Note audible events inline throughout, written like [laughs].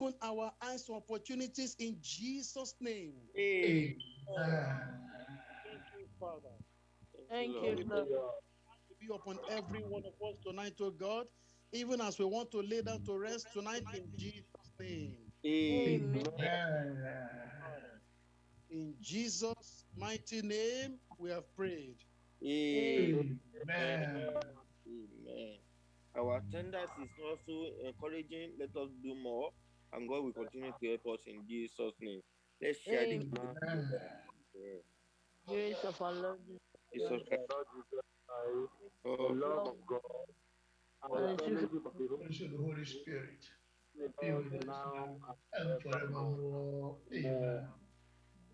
open our eyes to opportunities in Jesus' name. Amen. Thank you, Father. Thank you, Lord. Be upon every one of us tonight, oh God, even as we want to lay down to rest tonight in Jesus' name. Amen. In Jesus' mighty name, we have prayed. Amen. Amen. Amen. Our attendance is also encouraging. Let us do more, and God will continue to help us in Jesus' name. Let's share the Amen. Amen. Yeah. Grace of our Lord Jesus Jesus Christ. The Oh, love of God and And the the fellowship of the Holy Praise the Holy Spirit. Be Spirit with us now now and and forevermore. forevermore. Amen.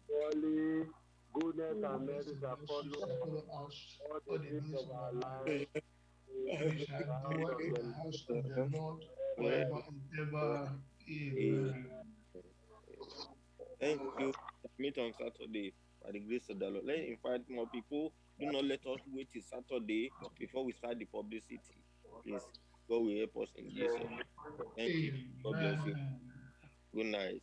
Surely goodness and Goodness mercy and shall mercy follow shall us follow us all all the the days days of of our our lives. lives. We shall dwell in the house of the Lord forever and ever. Amen. Thank you. Meet on Saturday by the grace of the Lord. Let's invite more people. Do not let us wait till Saturday before we start the publicity. Please, God will help us in Jesus. Thank you. God bless you. Good night.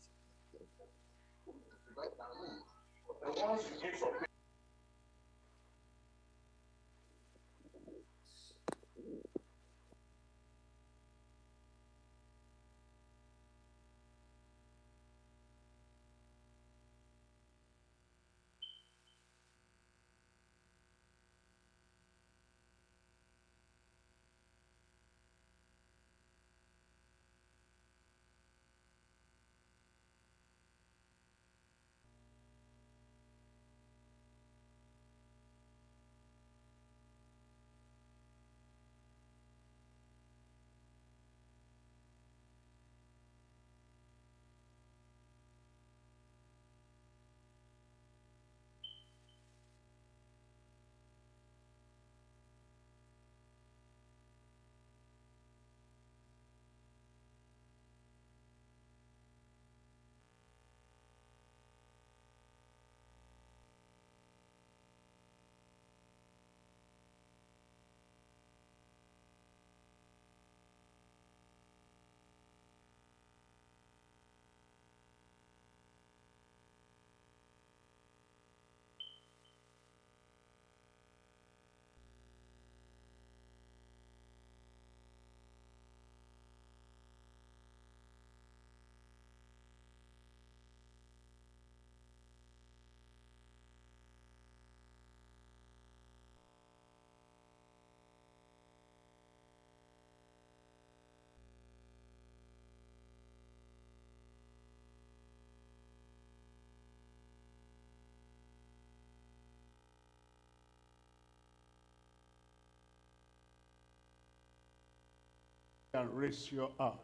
And raise you up.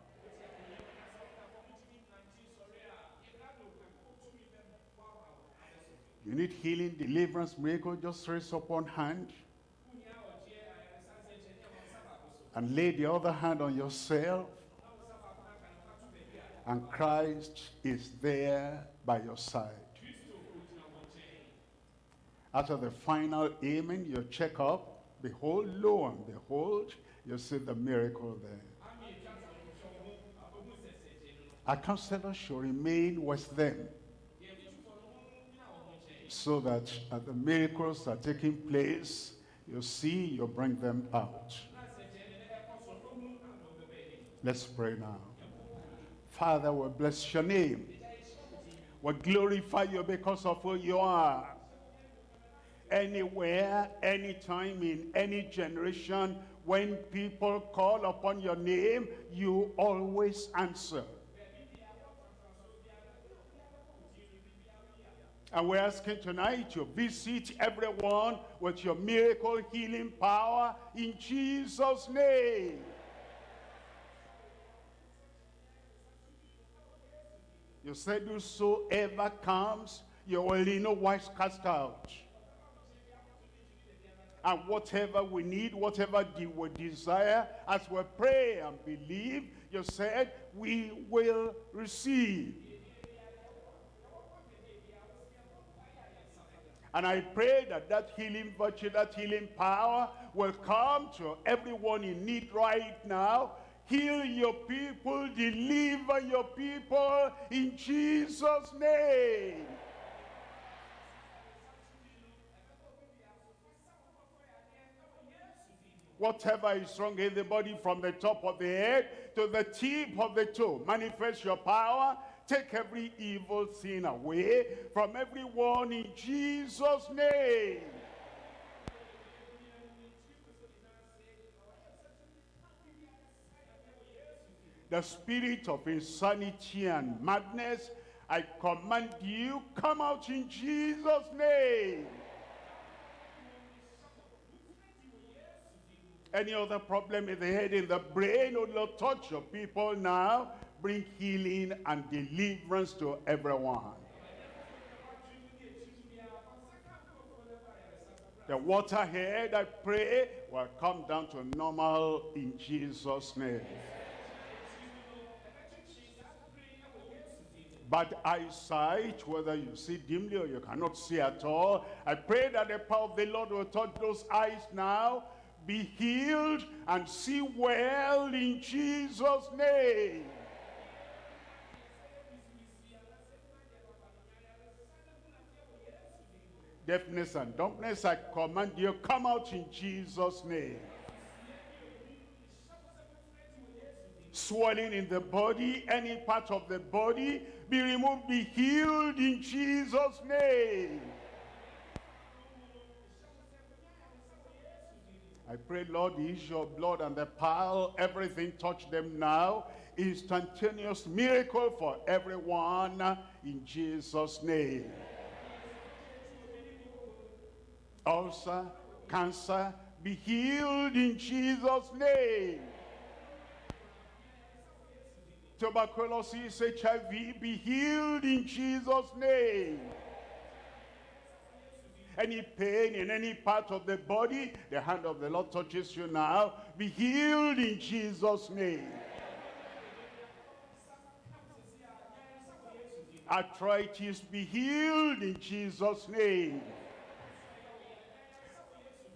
You need healing, deliverance, miracle, just raise up one hand. And lay the other hand on yourself. And Christ is there by your side. After the final amen, you check up. Behold, lo and behold, you see the miracle there. Our counselor should remain with them so that the miracles are taking place, you see, you bring them out. Let's pray now. Father, we bless your name. We glorify you because of who you are. Anywhere, anytime, in any generation, when people call upon your name, you always answer. And we're asking tonight to visit everyone with your miracle healing power in Jesus' name. You said whosoever comes, you will no wise cast out. And whatever we need, whatever we desire, as we pray and believe, you said we will receive. And I pray that that healing virtue, that healing power will come to everyone in need right now. Heal your people, deliver your people in Jesus' name. Whatever is wrong in the body from the top of the head to the tip of the toe, manifest your power. Take every evil sin away from everyone in Jesus' name. the spirit of insanity and madness, I command you, come out in Jesus' name. Any other problem in the head, in the brain, oh Lord, touch your people now. Bring healing and deliverance to everyone. The waterhead, I pray, will come down to normal in Jesus' name. But eyesight, whether you see dimly or you cannot see at all. I pray that the power of the Lord will touch those eyes now, be healed and see well in Jesus' name. Deafness and dumbness, I command you, come out in Jesus' name. swelling in the body, any part of the body, be removed, be healed in Jesus' name. I pray, Lord, use your blood and the power, everything touch them now. Instantaneous miracle for everyone in Jesus' name. Ulcer, cancer, be healed in Jesus' name tuberculosis, HIV, be healed in Jesus' name. Any pain in any part of the body, the hand of the Lord touches you now. Be healed in Jesus' name. Arthritis, be healed in Jesus' name.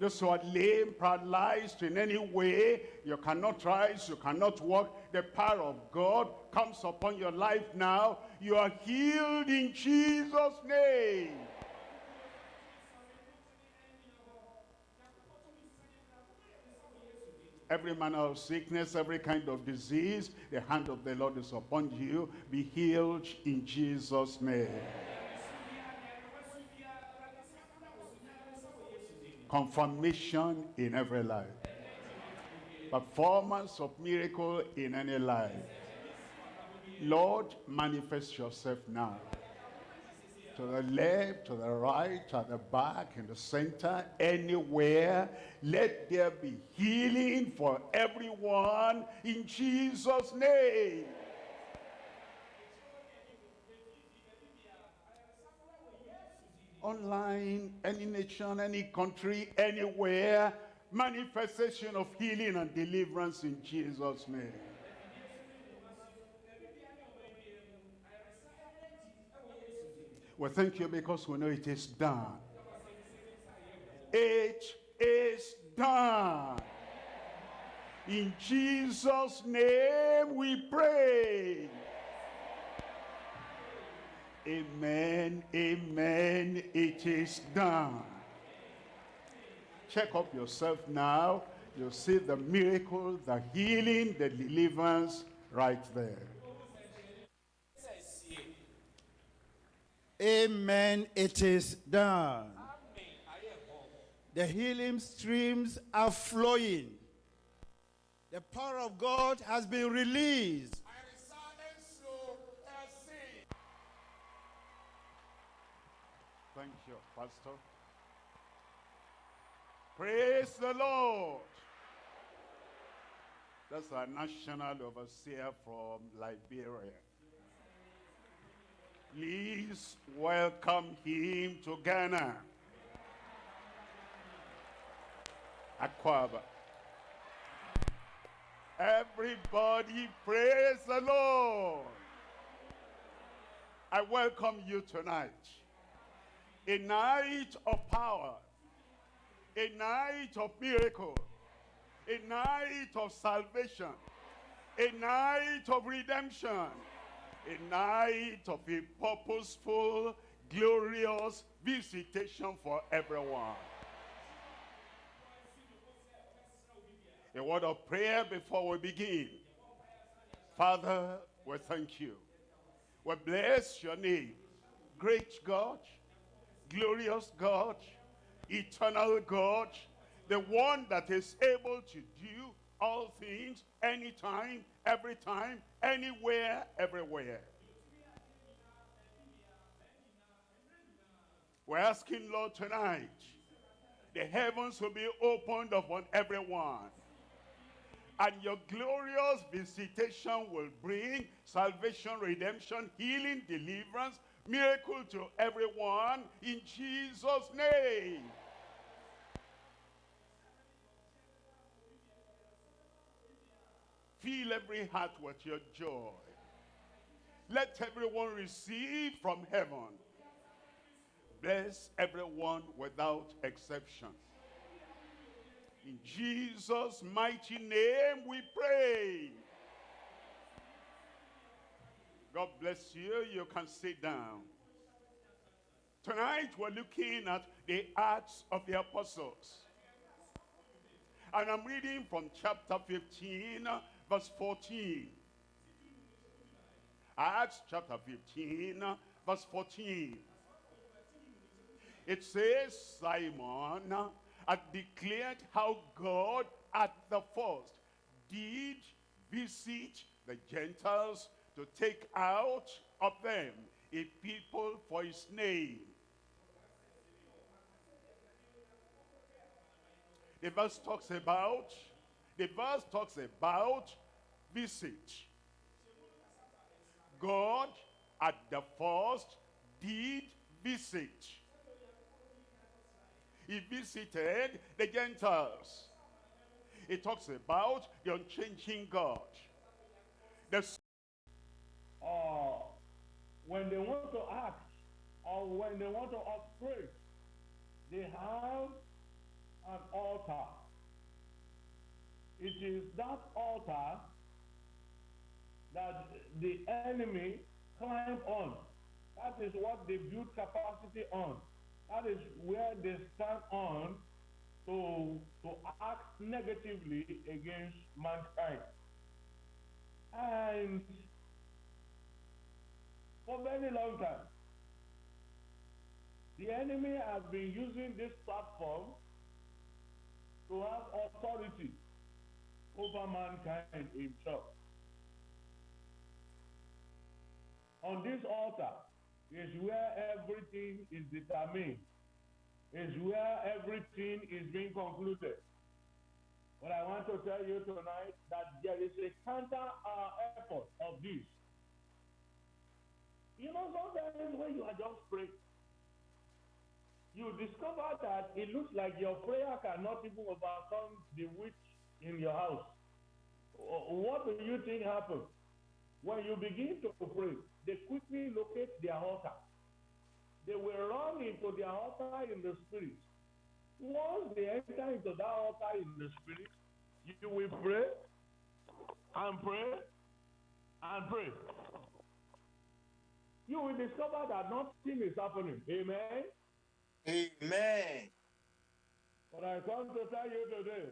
Those who are lame, paralyzed in any way, you cannot rise, you cannot walk. The power of God comes upon your life now. You are healed in Jesus' name. Every manner of sickness, every kind of disease, the hand of the Lord is upon you. Be healed in Jesus' name. Confirmation in every life. Performance of miracle in any life. Lord, manifest yourself now. To the left, to the right, to the back, in the center, anywhere. Let there be healing for everyone in Jesus' name. Online, any nation, any country, anywhere, manifestation of healing and deliverance in Jesus' name. We thank you because we know it is done. It is done. In Jesus' name we pray. Amen, amen, it is done. Check up yourself now. You'll see the miracle, the healing, the deliverance right there. Amen, it is done. The healing streams are flowing. The power of God has been released. Pastor. Praise the Lord. That's our national overseer from Liberia. Please welcome him to Ghana. Akwaaba. Everybody praise the Lord. I welcome you tonight a night of power, a night of miracle, a night of salvation, a night of redemption, a night of a purposeful, glorious visitation for everyone. A word of prayer before we begin. Father, we thank you. We bless your name. Great God, glorious God, eternal God, the one that is able to do all things, anytime, every time, anywhere, everywhere. We're asking, Lord, tonight, the heavens will be opened upon everyone. And your glorious visitation will bring salvation, redemption, healing, deliverance, miracle to everyone in Jesus' name. Fill every heart with your joy. Let everyone receive from heaven. Bless everyone without exception. In Jesus' mighty name we pray. God bless you. You can sit down. Tonight we're looking at the Acts of the Apostles. And I'm reading from chapter 15, verse 14. Acts chapter 15, verse 14. It says, Simon had declared how God at the first did visit the Gentiles to take out of them a people for his name. The verse talks about, the verse talks about visit. God at the first did visit. He visited the Gentiles. It talks about the unchanging God. The uh, when they want to act or when they want to operate, they have an altar. It is that altar that the enemy climb on. That is what they build capacity on. That is where they stand on to, to act negatively against mankind. And for very long time, the enemy has been using this platform to have authority over mankind himself. On this altar is where everything is determined, is where everything is being concluded. But I want to tell you tonight that there is a counter uh, effort of this. You know, sometimes when you are just praying, you discover that it looks like your prayer cannot even overcome the witch in your house. What do you think happens? When you begin to pray, they quickly locate their altar. They will run into their altar in the spirit. Once they enter into that altar in the spirit, you will pray and pray and pray. You will discover that nothing is happening. Amen. Amen. But I come to tell you today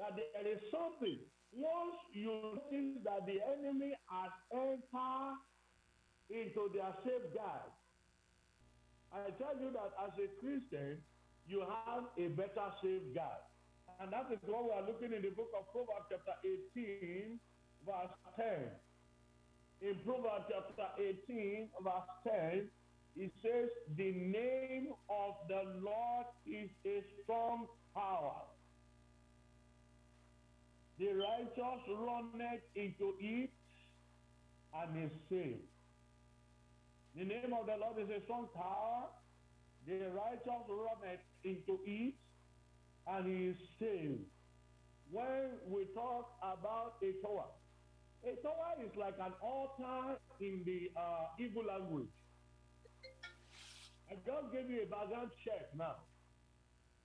that there is something. Once you notice that the enemy has entered into their safeguard, I tell you that as a Christian, you have a better safeguard. And that is what we are looking in the book of Proverbs chapter 18, verse 10. In Proverbs chapter 18, verse 10, it says, the name of the Lord is a strong tower. The righteous runneth into it and is saved. The name of the Lord is a strong tower. The righteous runneth into it and is saved. When we talk about a tower, tower is like an altar in the uh, evil language. I just gave you a background check now.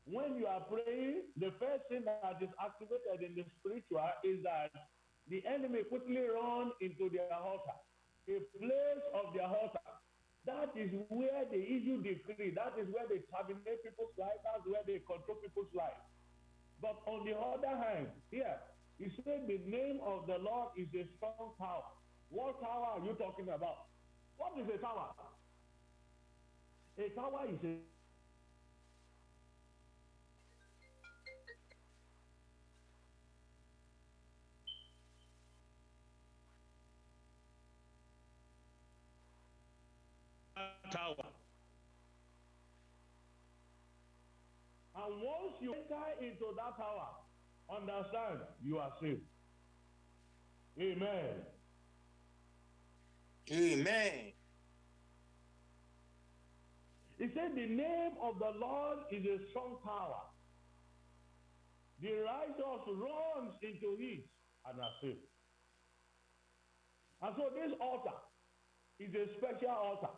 When you are praying, the first thing that is activated in the spiritual is that the enemy quickly run into their altar, a place of their altar. That is where they issue decree. That is where they terminate people's lives. That's where they control people's lives. But on the other hand, here, he said the name of the Lord is a strong tower. What tower are you talking about? What is a tower? A tower is a tower. And once you enter into that tower, understand you are saved. Amen. Amen. He said, The name of the Lord is a strong power. The righteous runs into it and are saved. And so this altar is a special altar.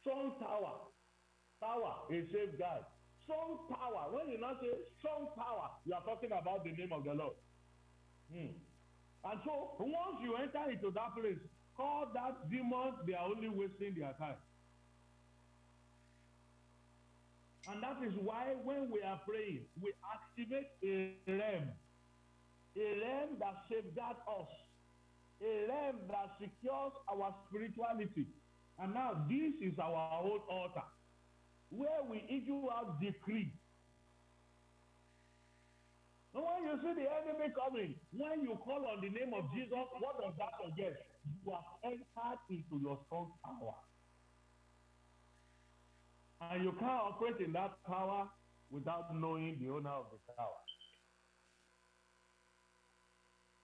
Strong tower. Tower, a safeguard. Strong power. When you not say strong power, you are talking about the name of the Lord. Hmm. And so once you enter into that place, call that demons, they are only wasting their time. And that is why when we are praying, we activate a realm. A realm that safeguards us. A realm that secures our spirituality. And now this is our own altar where we issue out decree. When you see the enemy coming, when you call on the name of Jesus, what does that suggest? You have entered into your strong power. And you can't operate in that power without knowing the owner of the power.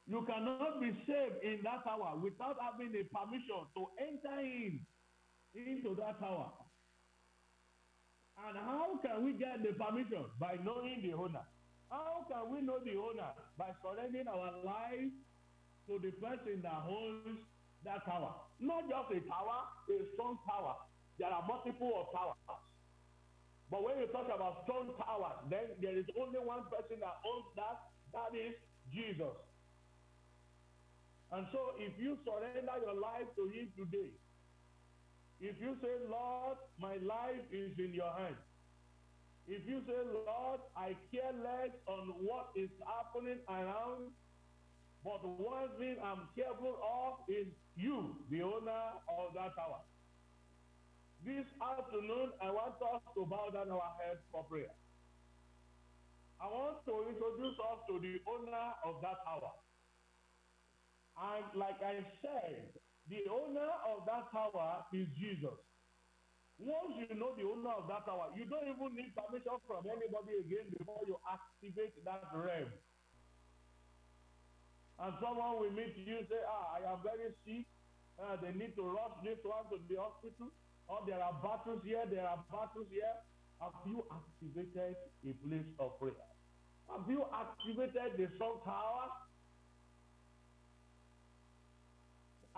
You cannot be saved in that tower without having a permission to enter in into that tower. And how can we get the permission? By knowing the owner. How can we know the owner? By surrendering our life to the person that owns that tower. Not just a tower, a strong tower. There are multiple of towers. But when you talk about strong towers, then there is only one person that owns that. That is Jesus. And so if you surrender your life to him today, if you say, Lord, my life is in your hands. If you say, Lord, I care less on what is happening around, but one thing I'm careful of is you, the owner of that tower. This afternoon, I want us to bow down our heads for prayer. I want to introduce us to the owner of that tower. And like I said, the owner of that tower is Jesus. Once you know the owner of that tower, you don't even need permission from anybody again before you activate that realm. And someone will meet you and say, ah, I am very sick. Uh, they need to rush this one to the hospital. Or there are battles here, there are battles here. Have you activated a place of prayer? Have you activated the strong tower?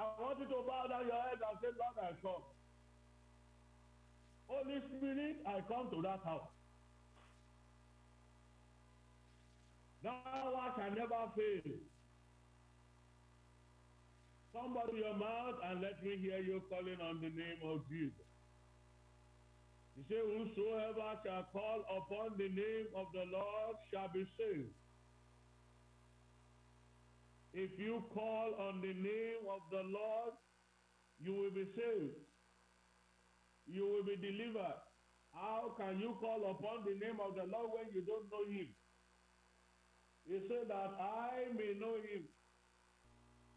I want you to bow down your head and say, Lord, I come. Holy Spirit, I come to that house. Thou art can never fail. Somebody your mouth and let me hear you calling on the name of Jesus. He said, Whosoever shall call upon the name of the Lord shall be saved. If you call on the name of the Lord, you will be saved. You will be delivered. How can you call upon the name of the Lord when you don't know him? He said that I may know him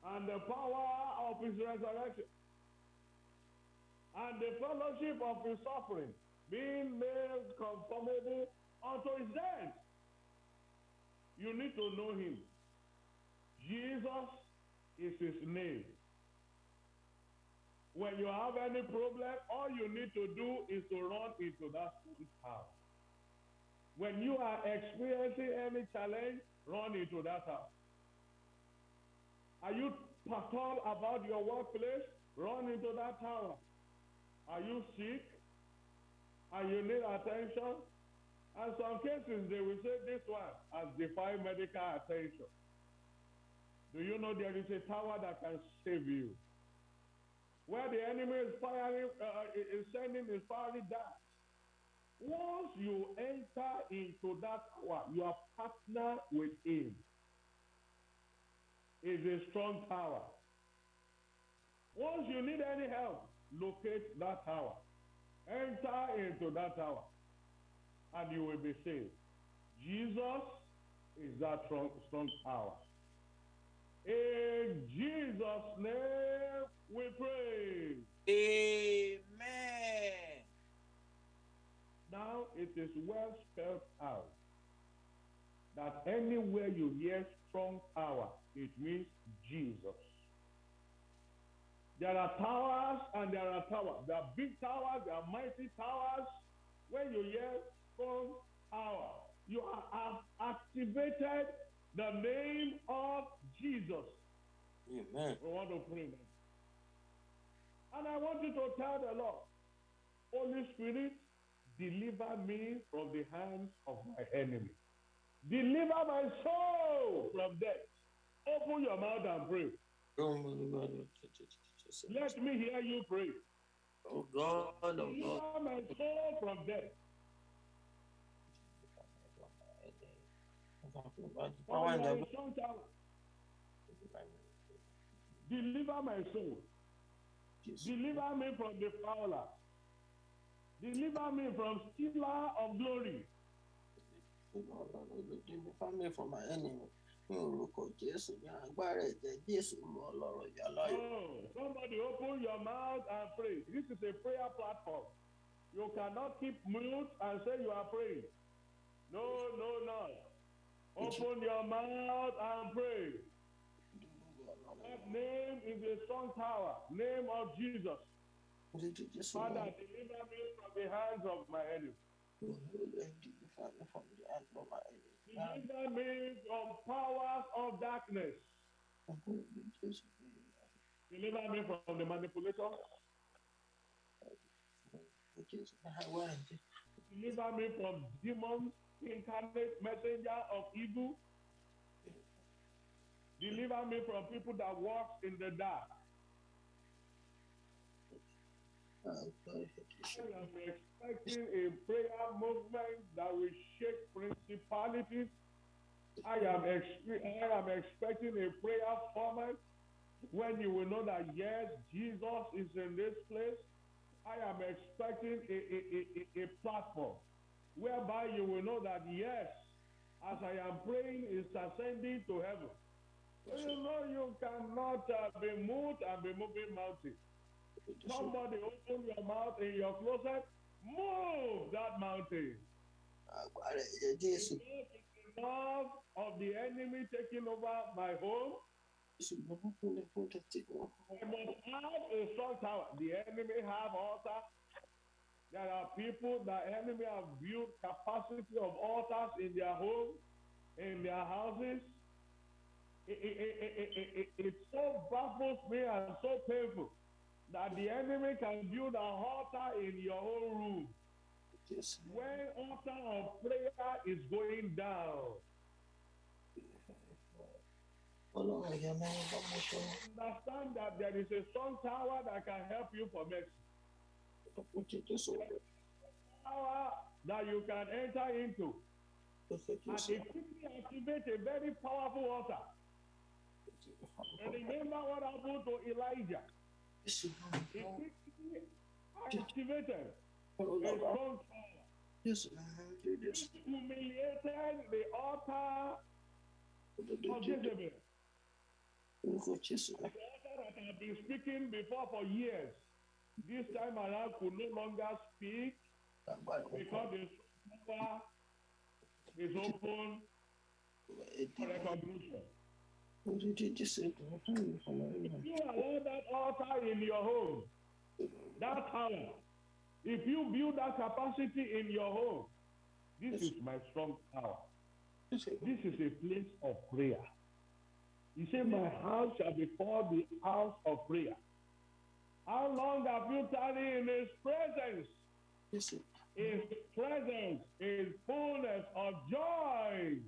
and the power of his resurrection and the fellowship of his suffering being made conformable unto his death. You need to know him. Jesus is his name. When you have any problem, all you need to do is to run into that house. When you are experiencing any challenge, run into that house. Are you perturbed about your workplace? Run into that tower. Are you sick? And you need attention? And some cases, they will say this one has defied medical attention. Do you know there is a tower that can save you? Where the enemy is firing, uh, is sending his fiery darts. Once you enter into that tower, you are partner with him. It's a strong tower. Once you need any help, locate that tower. Enter into that tower, and you will be saved. Jesus is that strong, strong tower. In Jesus' name we pray. Amen. Now it is well spelled out that anywhere you hear strong power, it means Jesus. There are towers and there are towers. There are big towers, there are mighty towers. When you hear strong power, you have activated the name of Jesus. Amen. We want to pray. And I want you to tell the Lord, Holy Spirit, deliver me from the hands of my enemy. Deliver my soul from death. Open your mouth and pray. Let me hear you pray. Oh God, oh God. Deliver my soul from death. Deliver my soul. Deliver me from the fowler. Deliver me from stealer of glory. Deliver me from my enemy. Ní orúkọ Jésù ní agbára ẹ̀jẹ̀ Jésù mú ọlọ́rọ̀ yà láyò. Oh, somebody open your mouth and pray. This is a prayer platform. You cannot keep mute and say you are praying. No, no, no. Open your mouth and pray. That name is a strong tower. Name of Jesus. Father, deliver me from the hands of my enemy. Deliver me from powers of darkness. Deliver me from the manipulator. Deliver me from demons, incarnate messenger of evil. Deliver me from people that walk in the dark. I am expecting a prayer movement that will shake principalities. I am, I am expecting a prayer format when you will know that yes, Jesus is in this place. I am expecting a, a, a- a platform whereby you will know that yes, as I am praying, it's ascending to heaven. You know you cannot uh, be moved and be moving mountains. Somebody open your mouth in your closet, move that mountain. Jésù. Enough of the enemy taking over my home. Jésù ló mú kó lè fún tètè wọn. I must have a strong tower. The enemy have altar. There are people that enemy have built capacity of altars in their home, in their houses. It, it, it, it, so baffles me and so painful that the enemy can build an altar in your own room. Jésù. When altar of prayer is going down, Ọlọ́run ẹ̀yà máa ń bá mọ́ sọ. understand that there is a strong tower that can help you for mercy. Ọ̀pọ̀ jẹ́ Jésù. Power that you can enter into. And it quickly activate a very powerful altar. And remember what happened to Elijah. He quickly activated a Ọlọ́run strong tower. Jésù. Jésù. Humiliated the altar of. Jezebel. The altar that had been speaking before for years. This time around could no longer speak because the power is open for recognition. Òdodo Jésù. Ìdùnnú fún mi fún mi. If you allow that altar in your home, that tower, if you build that capacity in your home, this is my strong power. This is a place of prayer. He said, My house shall be called the house of prayer. How long have you tarried in his presence? Jésù. His presence is fullness of joy.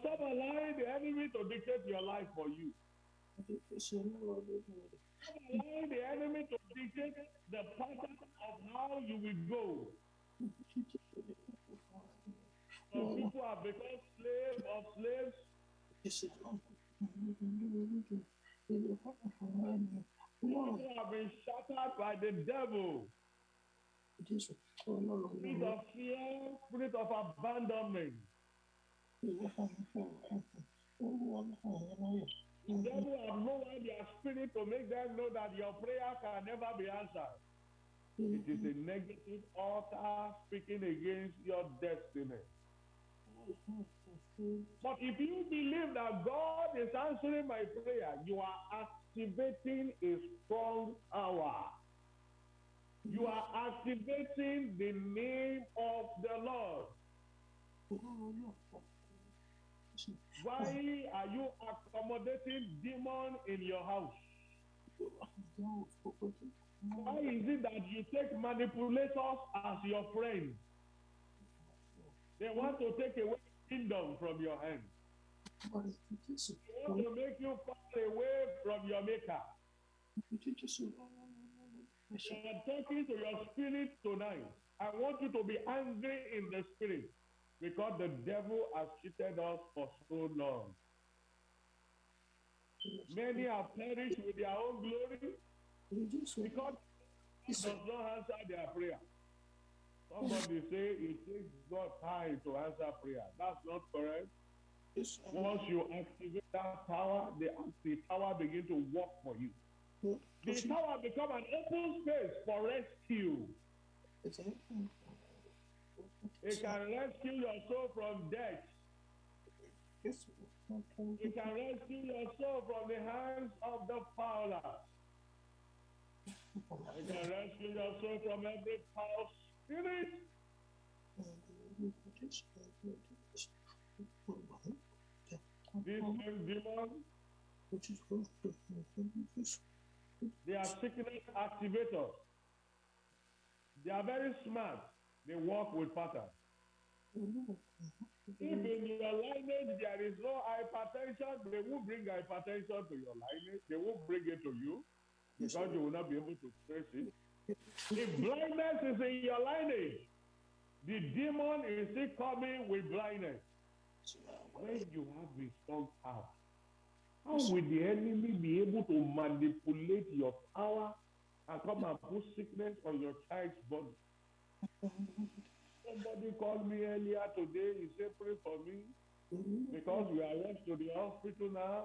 Stop allowing the enemy to dictate your life for you. Stop allowing the enemy to dictate the pattern of how you will go. Some people have become slaves of slaves. People have been shattered by the devil. Spirit of fear, spirit of abandonment. The devil have lowered their spirit to make them know that your prayer can never be answered. It is a negative altar speaking against your destiny. But if you believe that God is answering my prayer, you are activating a strong power. You are activating the name of the Lord. Why are you accommodating demon in your house? Why is it that you take manipulators as your friends? They want to take away kingdom from your hand. They want to make you fall away from your maker. I'm talking to your spirit tonight. I want you to be angry in the spirit because the devil has cheated us for so long. Many have perished with their own glory because he does not answer their prayer. Somebody say it takes God time to answer prayer. That's not correct. Once you activate that power, the, the power begin to work for you. The power become an open space for rescue. It can rescue your soul from death. It can rescue your soul from the hands of the fowler. It can rescue your soul from every foul spirit. This same demon, they are sickness activators. They are very smart. They work with patterns. If in your lineage there is no hypertension, they will bring hypertension to your lineage. They will bring it to you because you will not be able to trace it. If blindness is in your lineage, the demon is still coming with blindness. When you have a strong power, how will the enemy be able to manipulate your power and come and put sickness on your child's body? Somebody called me earlier today. He said, Pray for me because we are rushed to the hospital now.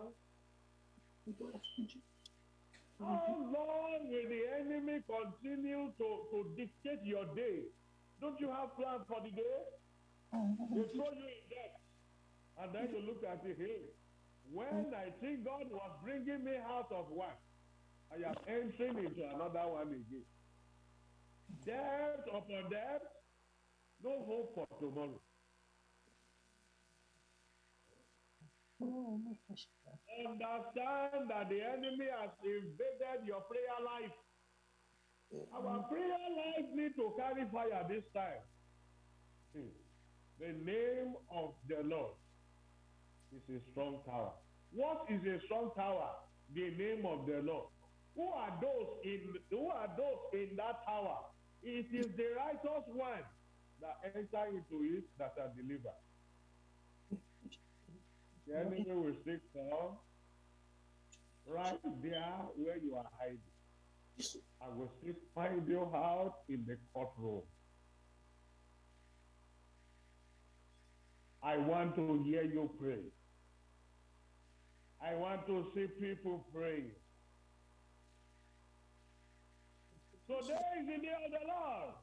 Mm-hmm. How long will the enemy continue to, to dictate your day? Don't you have plans for the day? Mm-hmm. They throw you in debt. And then you look at it, hey, when mm. I think God was bringing me out of one, I am entering into another one again. Debt upon debt, no hope for tomorrow. Understand that the enemy has invaded your prayer life. Our prayer life need to carry fire this time. The name of the Lord is a strong tower. What is a strong tower? The name of the Lord. Who are those in who are those in that tower? It is the righteous one that enter into it that are delivered. The enemy will stick down right there where you are hiding. I will still find you out in the courtroom. I want to hear you pray. I want to see people pray. Today is the day of the Lord.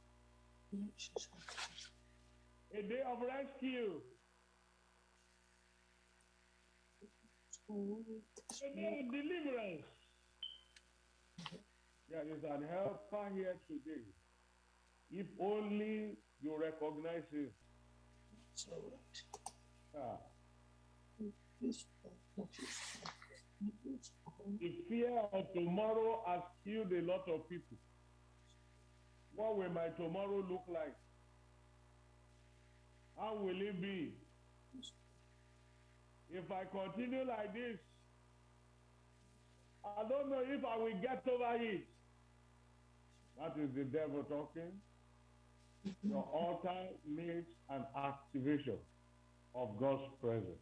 A day of rescue. Day of deliverance. There is an helper here today. If only you recognize him. Ah. The fear of tomorrow has killed a lot of people. What will my tomorrow look like? How will it be? If I continue like this, I don't know if I will get over it. That is the devil talking. Your altar needs an activation of God's presence.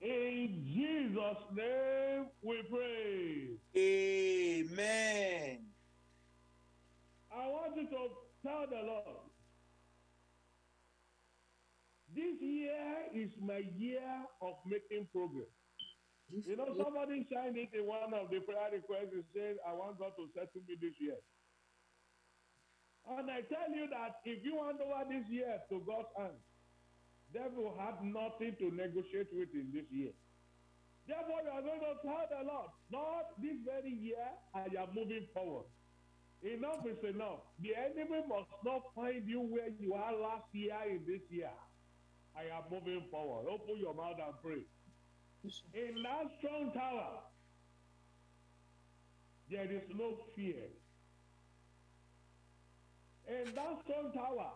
In Jesus' name we pray. Amen. I want you to tell the Lord, this year is my year of making progress. You know, somebody signed it in one of the prayer requests and said, I want God to settle me this year. And I tell you that if you hand over this year to God's hand, devil had nothing to negotiate with in this year. Therefore, you are going to tell the Lord, Lord, this very year I am moving forward. Enough is enough. The enemy must not find you where you are last year in this year. I am moving forward. Open your mouth and pray. In that strong tower, there is no fear. In that strong tower,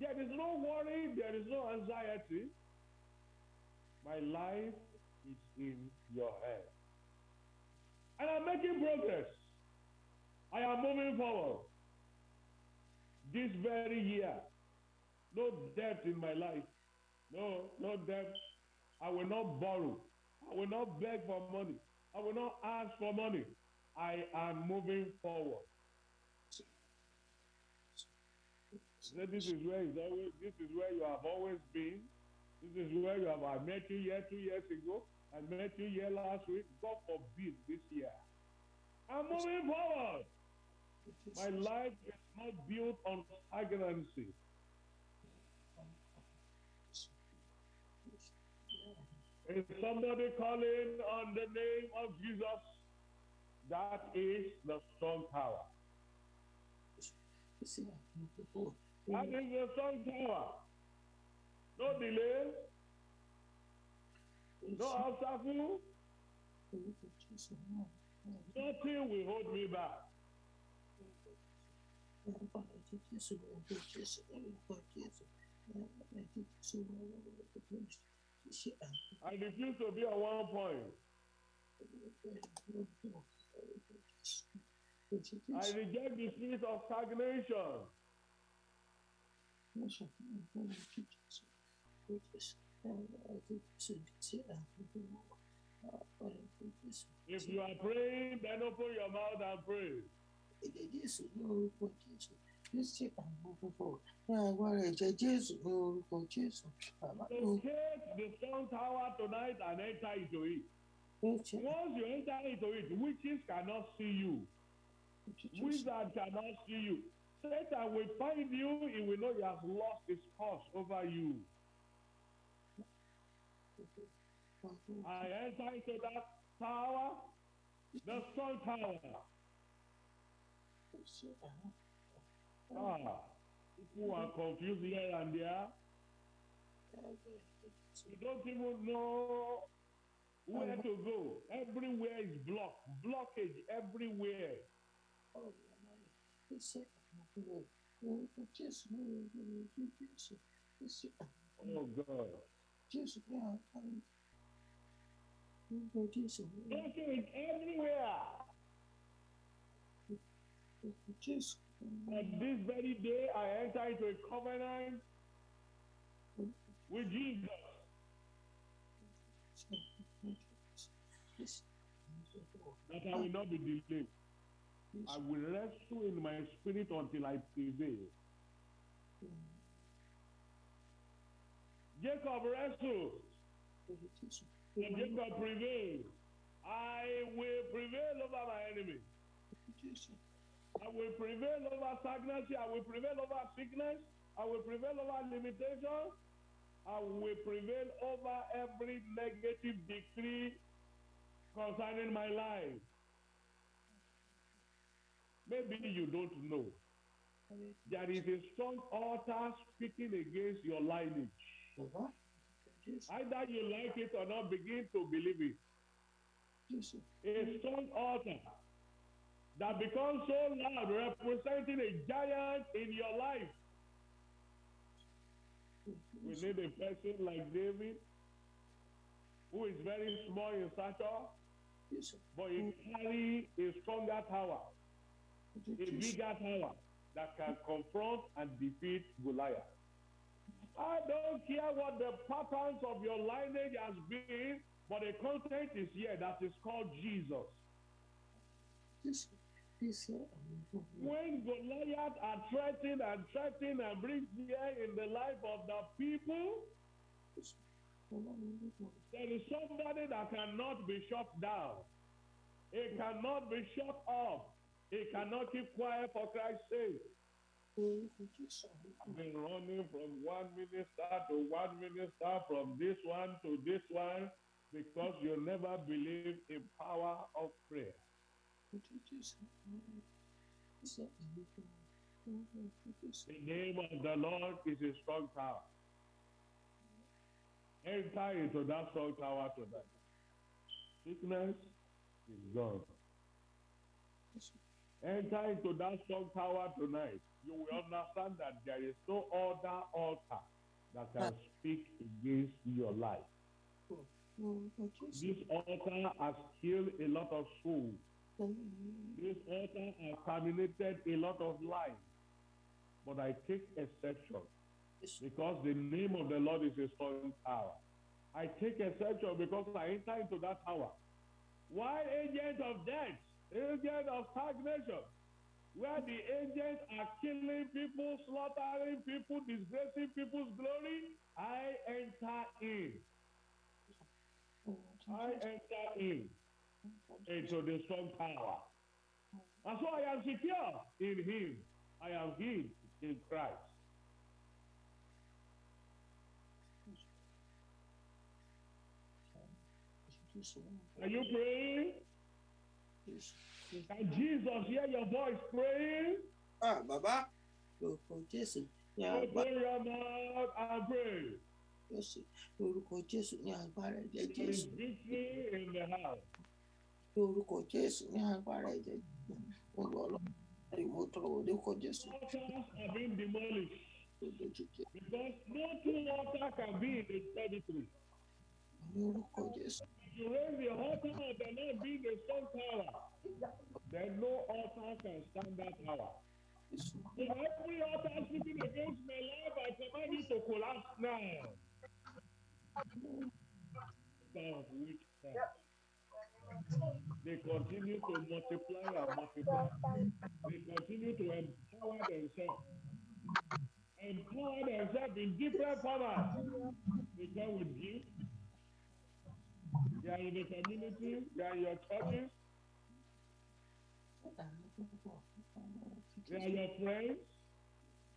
there is no worry, there is no anxiety. My life is in your hands. And I'm making progress. I am moving forward. This very year, no debt in my life. No, no debt. I will not borrow. I will not beg for money. I will not ask for money. I am moving forward. So this is where always, this is where you have always been. This is where you have. I met you here two years ago. I met you here last week. God forbid this year. I'm moving forward. My life is not built on stagnancy. Is somebody calling on the name of Jesus? That is the strong tower. That is the strong tower. No delay. No obstacle. Nothing will hold me back. I refuse to be on one point. I reject the spirit of stagnation. If you are praying, then open your mouth and pray. Jésù ní orúkọ Jésù. Kristi àmúfúnfọ ní agbára ẹ̀jẹ̀ Jésù ní orúkọ Jésù. Bàbá mi Locate the strong tower tonight and enter into it. Once you enter into it, witches cannot see you. Wizard cannot see you. Satan will find you, he will know he has lost his cause over you. I enter into that tower, the strong tower. Ah, people are confused here and there. You don't even know where to go. Everywhere is blocked, blockage everywhere. Oh my God. Blockage everywhere. Jésù. This very day, I enter into a covenant with Jesus. That I will not be delayed. I will wrestle in my spirit until I prevail. Jacob wrestled, and Jacob prevailed. I will prevail over my enemy. I will prevail over stagnancy. I will prevail over sickness. I will prevail over limitation. I will prevail over every negative decree concerning my life. Maybe you don't know. There is a strong altar speaking against your lineage. Either you like it or not, begin to believe it. A strong altar that becomes so loud, representing a giant in your life. We need a person like David, who is very small in stature, Jésù. but he carry a stronger tower, a bigger tower that can confront and defeat Goliath. I don't care what the patterns of your lineage has been, but the content is here that is called Jesus. Jésù. When Goliath are threatened and threatened and bring fear in the life of the people, there is somebody that cannot be shut down. It cannot be shut up. It cannot keep quiet for Christ's sake. I've been running from one minister to one minister, from this one to this one, because you never believe in power of prayer. The name of the Lord is a strong tower. Enter into that strong tower tonight. Sickness is gone. Enter into that strong tower tonight. You will understand that there is no other altar that can speak against your life. This altar has killed a lot of souls. This altar has terminated a lot of lives. But I take exception because the name of the Lord is a strong tower. I take exception because I enter into that tower. Why agent of death, agent of stagnation, where the agents are killing people, slaughtering people, disgracing people's glory, I enter in. I enter in into the strong power. And so I am secure in him. I am hid in Christ. Are you praying? Jésù. Can Jesus hear your voice praying? Ah, bàbá. Orúkọ Jésù. Ní agbára Open your mouth and pray. Jésù. Orúkọ Jésù ní agbára ẹ̀jẹ̀ There is Jésù. victory in the house. Orúkọ Jésù ní agbára ẹ̀jẹ̀ lọ lọ. Mo tọrọ orúkọ Jésù. Altars are being demolished Lójú jẹ́. because no two altars can be in the territory. Ní orúkọ Jésù. If you raise the altar of the Lord being a strong tower, then no altar can stand that tower. Jésù. So every altar speaking against my life, I command you to collapse now. Power. They continue to multiply and multiply. They continue to empower themselves. Empower themselves in different formats. They come with gifts. They are in the community. They are in your churches. They are your friends.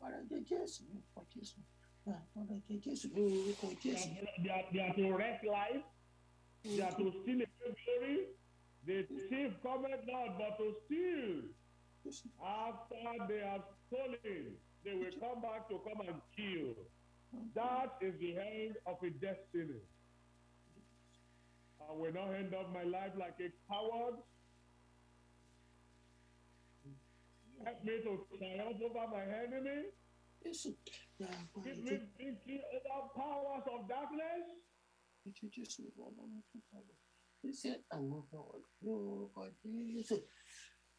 Agbára ẹ̀jẹ̀ Jésù. Ní orúkọ Jésù. Ní agbára ẹ̀jẹ̀ Jésù. Ní orúkọ They are, they are, they are to wreck life. They are to steal away glory. The thief cometh not but to steal. After they have stolen, they will come back to come and kill. That is the end of a destiny. I will not end up my life like a coward. Help me to triumph over my enemy. Jésù. Ní agbára Give me victory over powers of darkness. Jésù. Jésù. Ọlọ́run tó sọ̀rọ̀. Jésù. Àwọn ọmọ wọn. Ní orúkọ Jésù.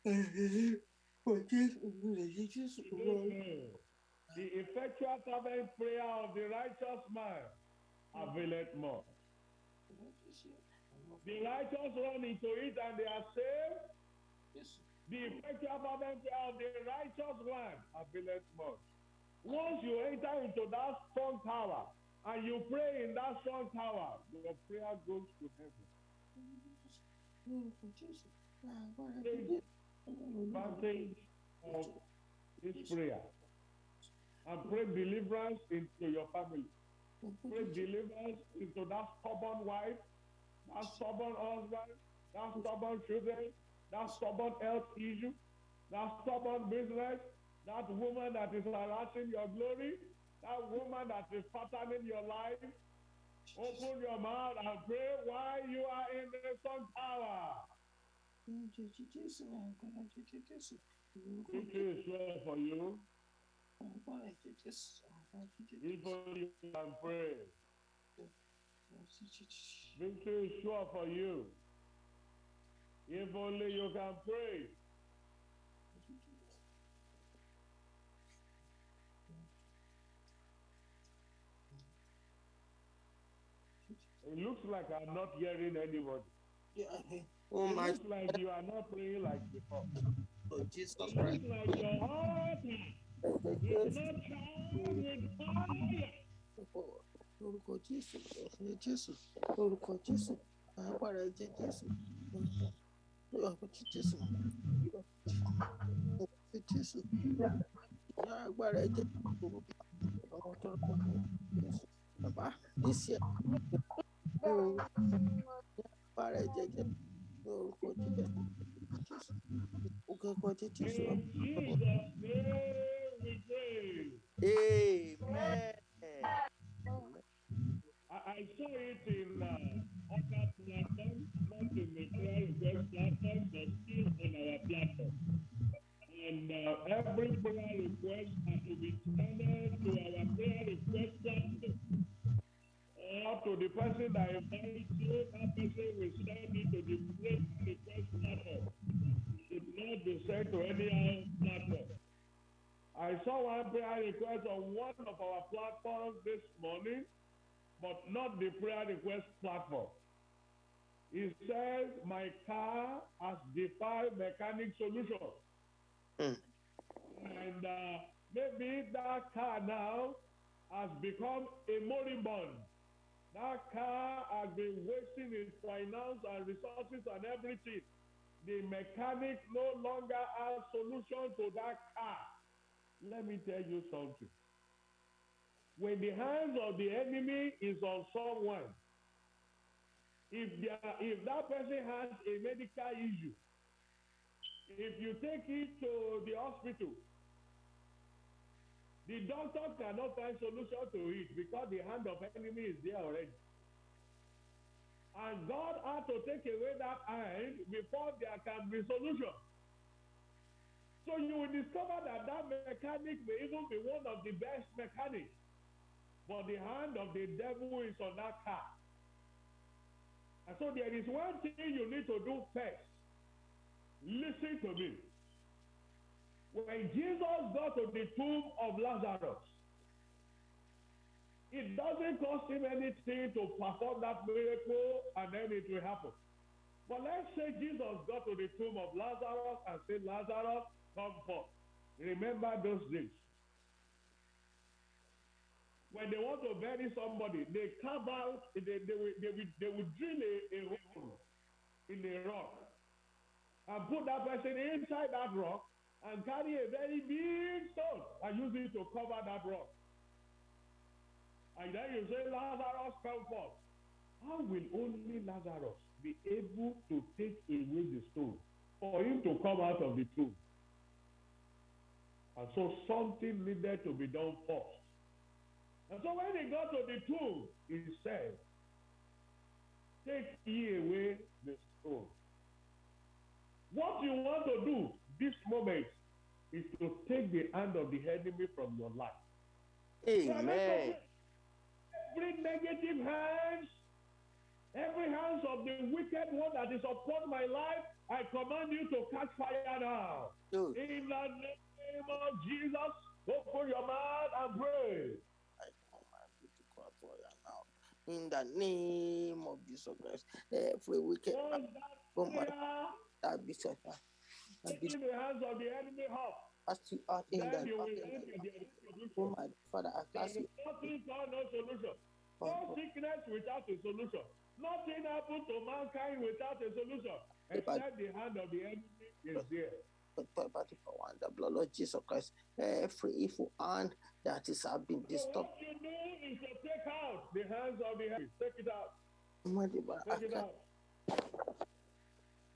Orúkọ Jésù. Orúkọ Jésù. Orúkọ The effectual fervent prayer of the righteous man availeth more. The righteous run into it and they are saved. Jésù. The effectual fervent prayer of the righteous one availeth much. Once you enter into that strong tower and you pray in that strong tower, your prayer goes to heaven. Advantage of this prayer. And pray deliverance into your family. Pray deliverance into that stubborn wife, that stubborn husband, that stubborn children, that stubborn health issue, that stubborn business, that woman that is harassing your glory, that woman that is patterning your life. Open your mouth and pray while you are in the sun tower. Victory is sure for you. only you can pray. Victory is sure for you. If only you can pray. It looks like I'm not hearing anybody. Yeah, Oh It my looks like you are not praying like before. God, Jesus It looks like your heart Ẹ̀jẹ̀ is Jésù not charged with fire. lórúkọ Jésù ẹ̀jẹ̀ Jésù. Lórúkọ Jésù agbára ẹ̀jẹ̀ Jésù. Lórúkọ Jésù. Lórúkọ Jésù. Agbára ẹ̀jẹ̀ lórúkọ àwọn tó rọ̀ Jésù. Bàbá níṣẹ́ lórúkọ agbára Amen. I, saw it in uh, the platform. And uh, every prayer request has to be channeled to our prayer request. Or to the person that invites you, that person will send it to the prayer request platform. It should not be sent to any other platform. I saw one prayer request on one of our platforms this morning but not the prayer request platform. It says, My car has defied mechanic solution. Mm. And uh, maybe that car now has become a moribund. That car has been wasting its finance and resources and everything. The mechanic no longer has solution to that car. Let me tell you something when the hands of the enemy is on someone, if if that person has a medical issue, if you take it to the hospital, the doctor cannot find solution to it because the hand of enemy is there already. And God had to take away that hand before there can be solution. So you will discover that that mechanic may even be one of the best mechanics but the hand of the devil is on that car. And so there is one thing you need to do first. Listen to me. When Jesus got to the tomb of Lazarus, it doesn't cost him anything to perform that miracle and then it will happen. But let's say Jesus got to the tomb of Lazarus and said, Lazarus, come forth. Remember those days when they want to bury somebody, they carve out, they, they, will, they, will, they will drill a, a hole in a rock and put that person inside that rock and carry a very big stone and use it to cover that rock. And then you say, Lazarus, come forth. How will only Lazarus be able to take away the stone for him to come out of the tomb? And so something needed to be done first. And so when he got to the tomb, he said, Take ye away the stone. What you want to do this moment is to take the hand of the enemy from your life. Amen. Every negative hands, every hands of the wicked one that is upon my life, I command you to catch fire now. Good. In the name of Jesus, open your mouth and pray. I command you to for you now. In the name of Jesus Christ, every wicked man, oh my, fire that be set that be in the hands of the enemy up, cast you out in the then you will in enter the- the Oh my Father, I is you nothing called no solution. No sickness without a solution. Nothing happens to mankind without a solution. Except the hand of the enemy is there. But power and the blood of Jesus Christ, every evil hand that is have been So what you do is to take out the hands of the enemy. Take it out. Almighty God, I Take it out.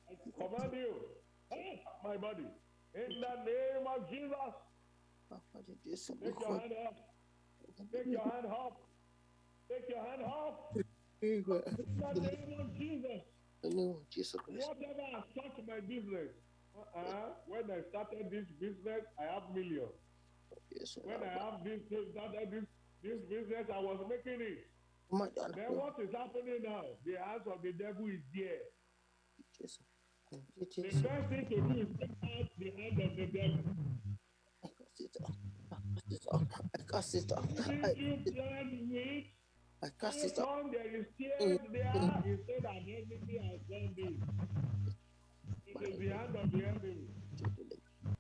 I command you. My body. In the name of Jesus. Take your hand up. Take your hand up. Take your hand. Amen. In the name of Jesus. The name of Jesus Christ. Whatever has touched my business. Uh-uh. When I started this business, I have millions. Yes, When I have this started this this business, I was making it. My God. Then what is happening now? The hands of the devil is there. Jesus. Is take out the hand of the devil. I cast it out. I cast it out. I cast it. If I, I cast it out. on there is tears there, he said that enemy has done this. It is the hand of the enemy.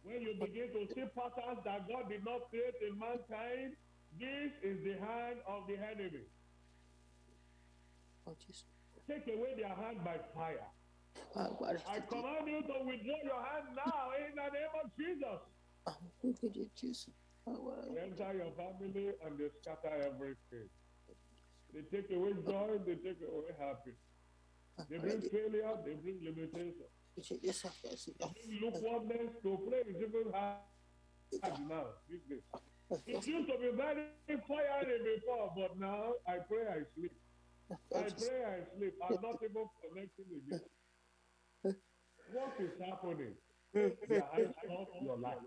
When you begin to see patterns that God did not create in mankind, this is the hand of the enemy. Take away their hand by fire. I command you to withdraw your hand now in the name of Jesus. You, Jesus. Ah, enter your family and they scatter everything. They take away joy, they take away happiness. Ah, They bring failure, they bring limitation. Yes, I cast it out. Bring lukewarmness to pray is even hard now, It used to be very fiery before, but now I pray I sleep. I pray I sleep. I'm not even connecting again. What is happening? Eyes off your life.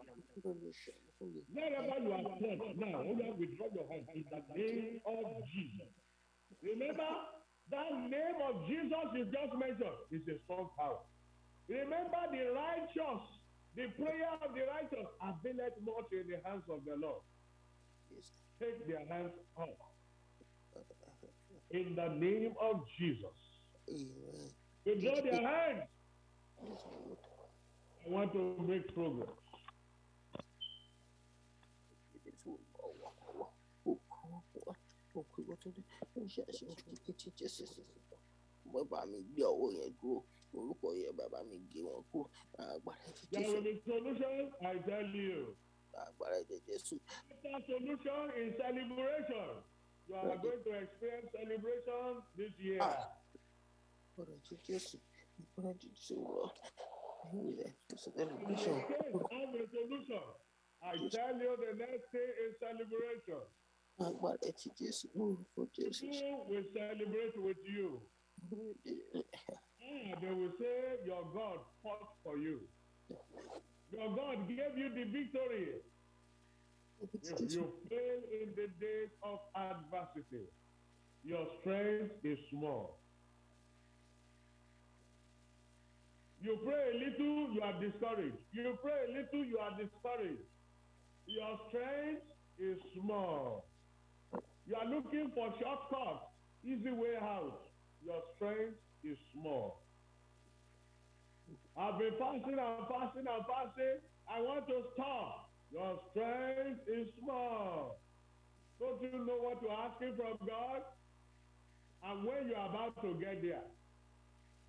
Wherever you are touched now, only withdraw your hand in the name of Jesus. Remember, that name of Jesus you just mentioned is a strong power. Remember, the righteous, the prayer of the righteous availeth much in the hands of the Lord. Yes. Take their hands off in the name of Jesus. Amen. Withdraw their hands. I want to make progress. There will be solution, I tell you. Better solution is celebration. You are going to experience celebration this year. Ah. I tell you, the next day is celebration. Orúkọ Jésù. People will celebrate with you. They will say, Your God fought for you. Your God gave you the victory. If you fail in the days of adversity, your strength is small. You pray a little, you are discouraged. You pray a little, you are discouraged. Your strength is small. You are looking for shortcuts, easy way out. Your strength is small. I've been fasting and fasting and fasting. I want to stop. Your strength is small. Don't you know what you're asking from God? And when you're about to get there,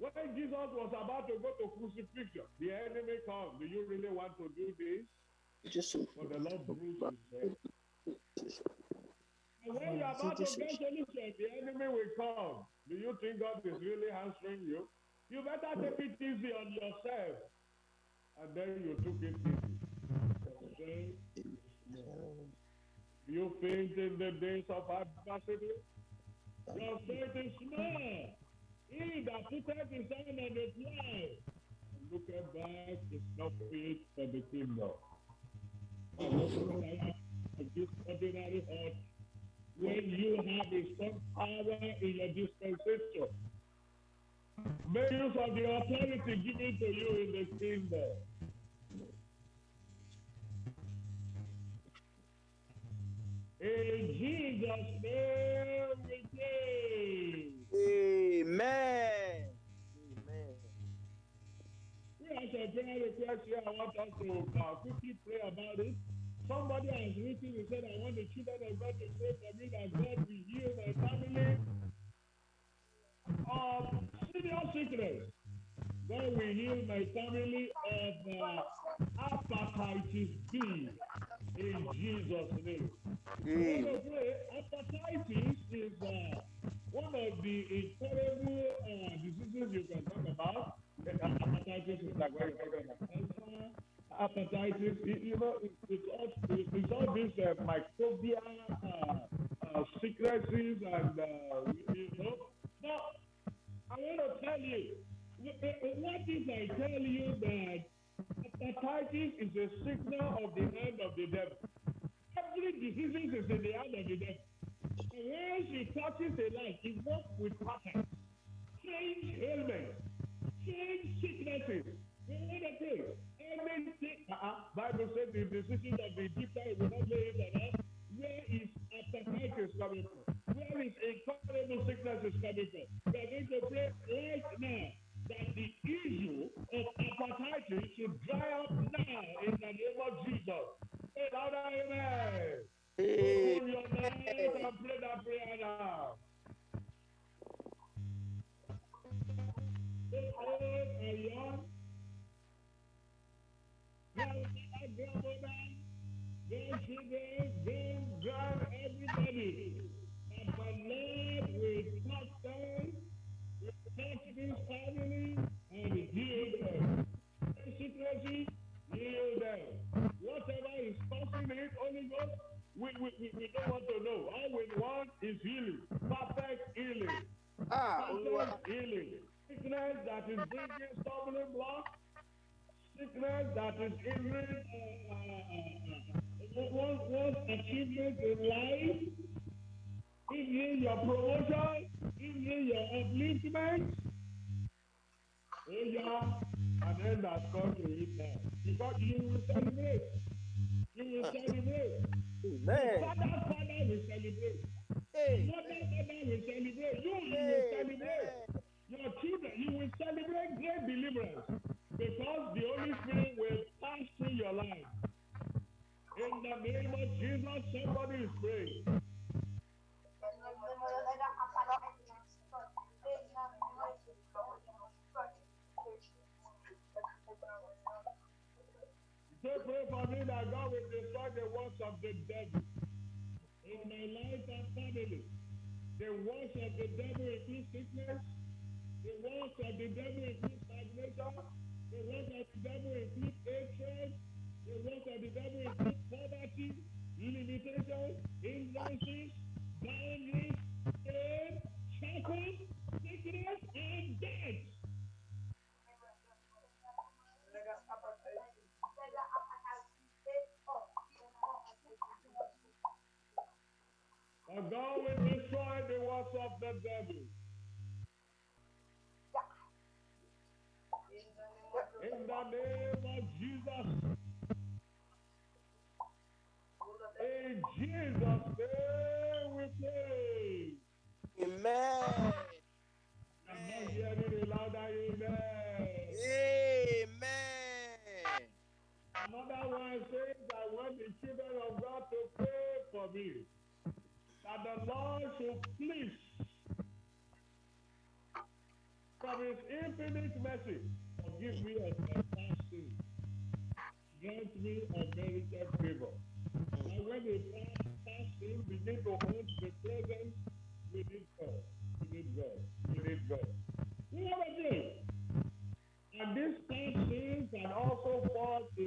when Jesus was about to go to crucifixion, the enemy comes. Do you really want to do this? Jésù. But the Lord bruised his. And when you're about to get solution, the enemy will come. Do you think God is really answering you? You better take it easy on yourself. And then you took it easy. Okay? You faint in the days of adversity. Your faith is small. He that putteth his hand on the plow looketh back is not fit for the kingdom. This ordinary heart when you have a strong power in your dispensation. Make use of the authority given to you in the kingdom. In Jesus' name we pray. Amen. Amen. We have a prayer request here. I want us to uh, quickly pray about it. Somebody has written and said, I want the children of God to pray for me that God will heal my family of serious sickness. God will heal my family of uh, hepatitis B in Jesus' name. Amen. want to pray, hepatitis is uh, one of the incurable uh, diseases you can talk about. Hepatitis is like talk about cancer. Hepatitis, you, you know, it, it's all, it, it's all this uh, microbial uh, uh, secrecy diseases and uh, you know. But I want to tell you, what if I tell you that hepatitis is a signal of the hand of the devil? Every disease is in the hand of the devil. And once he touches a life, he works with patterns, change ailments, change sicknesses. You know what I say? Everything, uh-uh, Bible says the decision of the Egyptian will not lay it on. Where is hepatitis coming from? Where is incurable sickness is coming from? We are going to pray right now that the issue of hepatitis should dry up now in the name of Jesus. Say louder, amen. Open your mouth and pray that prayer now. Old and young, grandmother, grandmother, grandchildren, grand, grand, everybody. That the Lord this family, and heal them. Sicknesses, heal them. Whatever is causing it, Holy Ghost, we, we, we, we don't want to know. All we want is healing, perfect healing, Ah, perfect healing. Sickness that is bringing stumbling block, sickness that is hindering You And will destroy the works of the devil. Infinite mercy, forgive me of my sins. Grant me unmerited favor. And when the past, sin begin to haunt the present, we need God. We need God. We need God. We have a day. And this past sin can also cause a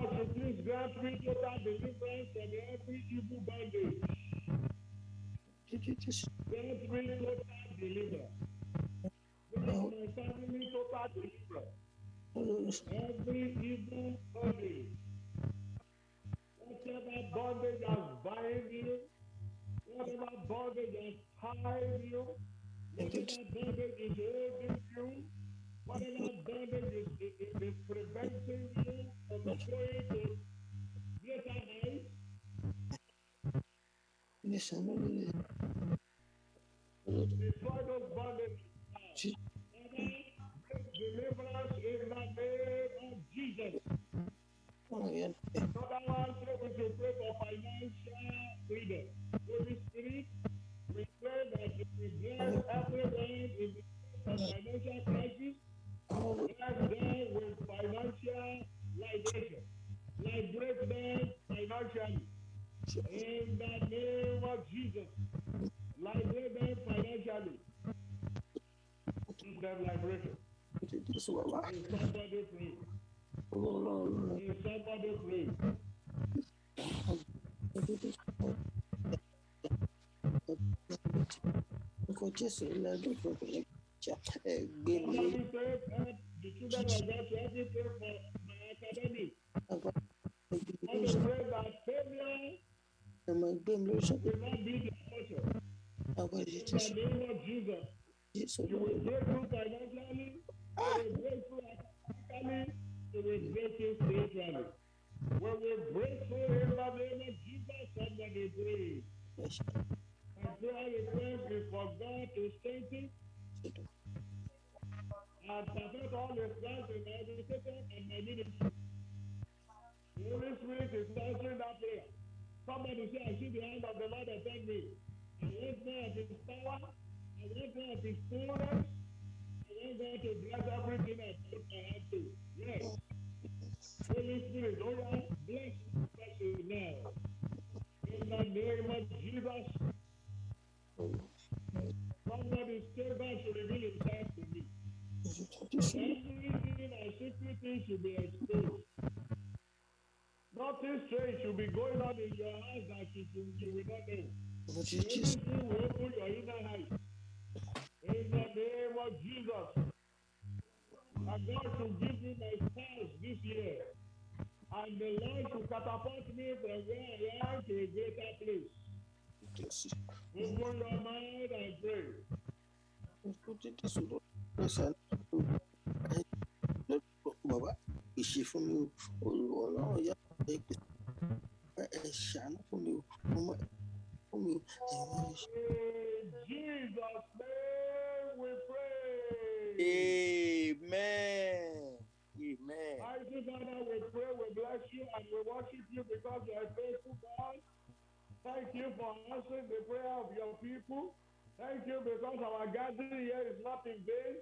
God should please grant me total deliverance from every evil bondage. Liberation. Liberate them financially. In the name of Jesus. Liberate them financially. Give them liberation. Is somebody free? Is somebody free? Somebody pray for the children of God to help me pray for my academic. I want to pray that failure will not be the portion. In the name of Jesus. You will break through financially, you will break through academically, you will break through spiritually. We break through in the name of Jesus, somebody pray. My prayer request is for God to strengthen and perfect all his plans in my education and my ministry. Fullness. I want God to bless everything I put my hand to. Yes. Holy Spirit, oh yeah, bless bless you now. In the name of Jesus. Somebody say God should reveal himself to me. Everything secret things should be exposed. Nothing strange should be going on in your house that you, will not know. Open your mind and pray. Not in vain.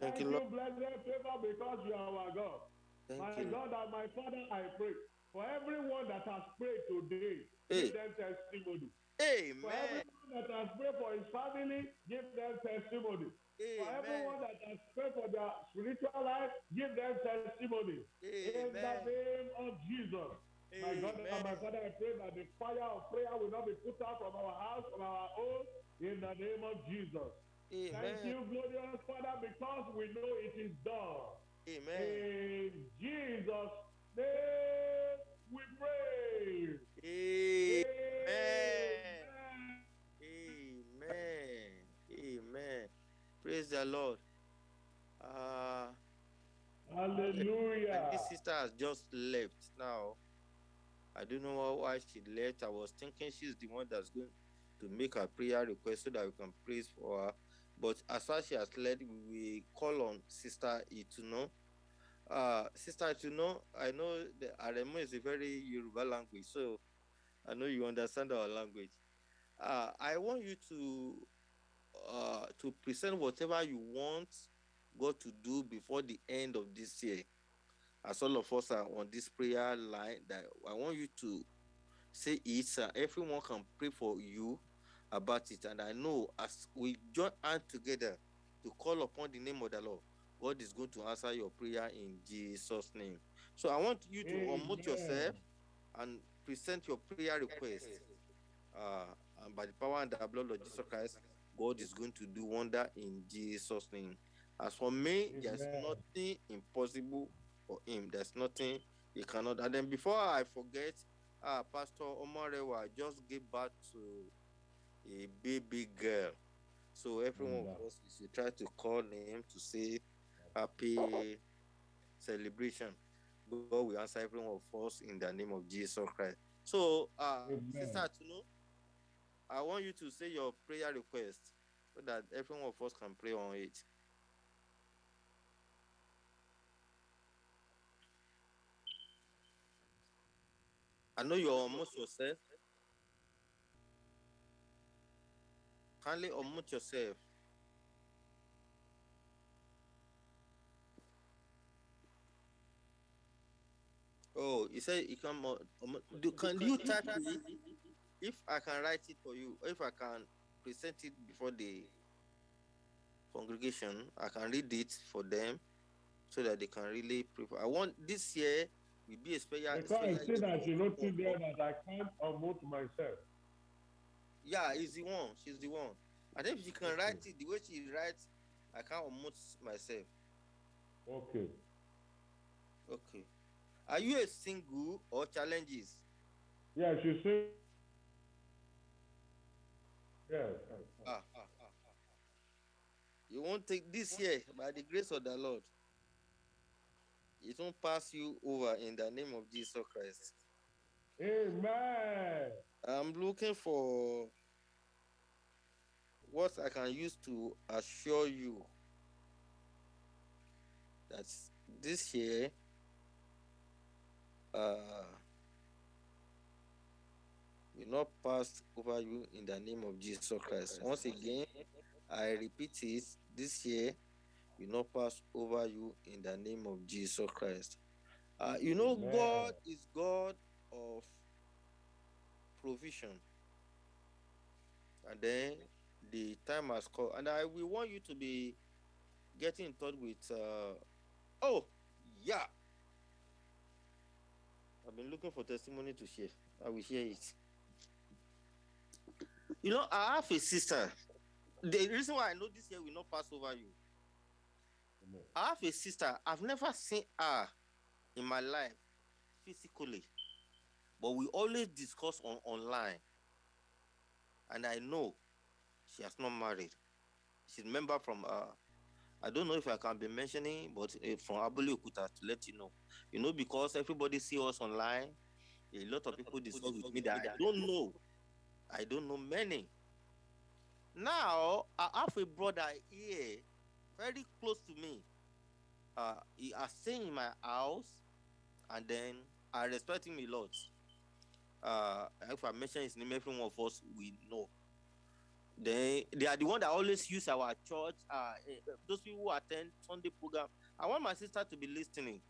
Thank Thank you, Lord. blessed favor, because you are our God. Thank my you. God and my Father, I pray for everyone that has prayed today, Hey. give them testimony. Amen. For Amen. everyone that has prayed for his family, give them testimony. Amen. For everyone that has prayed for their spiritual life, give them testimony. Amen. In the name of Jesus. My God and my Father, I pray that the fire of prayer will not be put out from our house, from our own, in the name of Jesus. Thank you, glorious Father, because we know it is done. Amen. In Jesus' name we pray. Amen. Amen. Amen. Amen. Praise the Lord. Uh, Hallelujah. this sister has just left now. I don't know why she left. I was thinking she's the one that's going to make a prayer request so that we can praise for her. But as far as she has left, we call on Sister Ituno. Uh, Sister Ituno, I know the Aremo is a very Yoruba language, so I know you understand our language. Uh, I want you to uh, to present whatever you want God to do before the end of this year. As all of us are on this prayer line, that I want you to say it. Uh, everyone can pray for you about it. And I know as we join hands together to call upon the name of the Lord, God is going to answer your prayer in Jesus' name. So I want you to unmute yourself and present your prayer request. Uh, and by the power and the blood of Jesus Christ, God is going to do wonder in Jesus' name. As for me, there's nothing impossible for him. There's nothing he cannot. And then before I forget, uh, Pastor Omorewa just gave birth to a baby girl. So everyone of us we should try to call him to say happy celebration. God will answer every one of us in the name of Jesus Christ. So, uh, Amen. Sister Tunu, I want you to say your prayer request so that every one of us can pray on it. I know you're almost yourself. Kindly unmute yourself. Oh, you said you can. Do, can you type it? If I can write it for you, if I can present it before the congregation, I can read it for them so that they can really prepare. I want this year will be a special. Because I see that notice for- there that I can't unmute myself. Yeah, he's the one. She's the one. And if she can write it the way she writes, I can't unmute myself. Okay. Okay. Are you a single or challenges? Yeah, she said. Yes. yes. Ah, ah, ah, ah, ah. You won't take this year by the grace of the Lord. It won't pass you over in the name of Jesus Christ. Amen. I'm looking for what I can use to assure you that this year, uh, will not pass over you in the name of Jesus Christ. Once again, I repeat it this year will not pass over you in the name of Jesus Christ. Uh, you know, Amen. God is God of provision. And then the time has come, and I we want you to be getting in touch with. Uh, oh, yeah. I've been looking for testimony to share. I will share it. You know, I have a sister. The reason why I know this year will not pass over you. I have a sister. I've never seen her in my life physically, but we always discuss on online. And I know she has not married. She's a member from uh I don't know if I can be mentioning, but uh, from Abuli Okuta to let you know. You know, because everybody see us online, a lot of people discuss with me that I don't know. I don't know many. Now I have a brother here, very close to me. Uh, he has staying in my house, and then I respect him a lot. Uh, if I mention his name, every one of us we know. They they are the one that always use our church. Uh, eh, those people who attend Sunday program. I want my sister to be listening.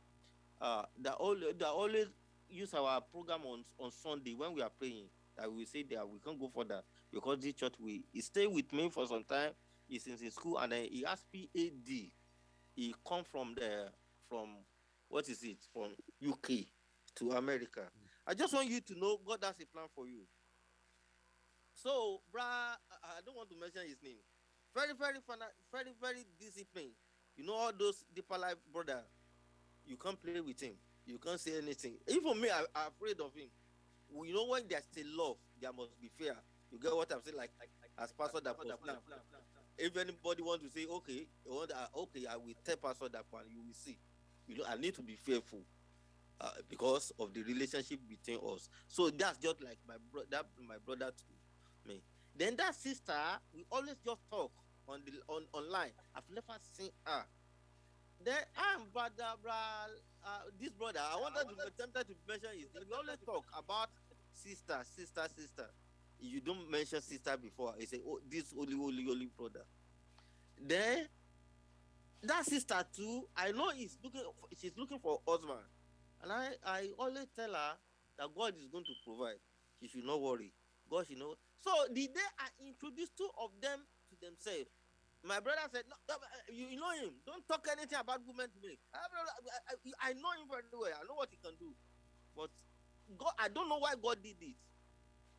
Uh, that all that always use our program on on Sunday when we are praying. That we say that we can't go for that because this church we he stay with me for some time. He's in his school and then he has PhD. He come from the from what is it from UK to America. I just want you to know God has a plan for you. So, brah, I don't want to mention his name. Very, very very, very disciplined. You know all those deeper life brother. You can't play with him. You can't say anything. Even me, I, I'm afraid of him. You know when there's still love, there must be fear. You get what I'm saying? Like, like, like as pastor that was now. If anybody want to say, okay, you want, uh, okay, I will tell pastor that one. You will see. You know, I need to be fearful. Uh, because of the relationship between us. So that's just like my brother, my brother to me. Then that sister, we always just talk on the on online. I've never seen her. Then I'm brother, bra, uh, this brother. I wanted to attempted to mention name. We always talk about sister, sister, sister. You don't mention sister before. He say, oh, this holy, holy, holy brother. Then that sister too, I know is looking. She's looking for husband, and I I always tell her that God is going to provide. She should not worry. God, you know. So the day I introduced two of them to themselves, my brother said, no, uh, you, know him. Don't talk anything about women to me. I, know him very well. I know what he can do. But God, I don't know why God did it.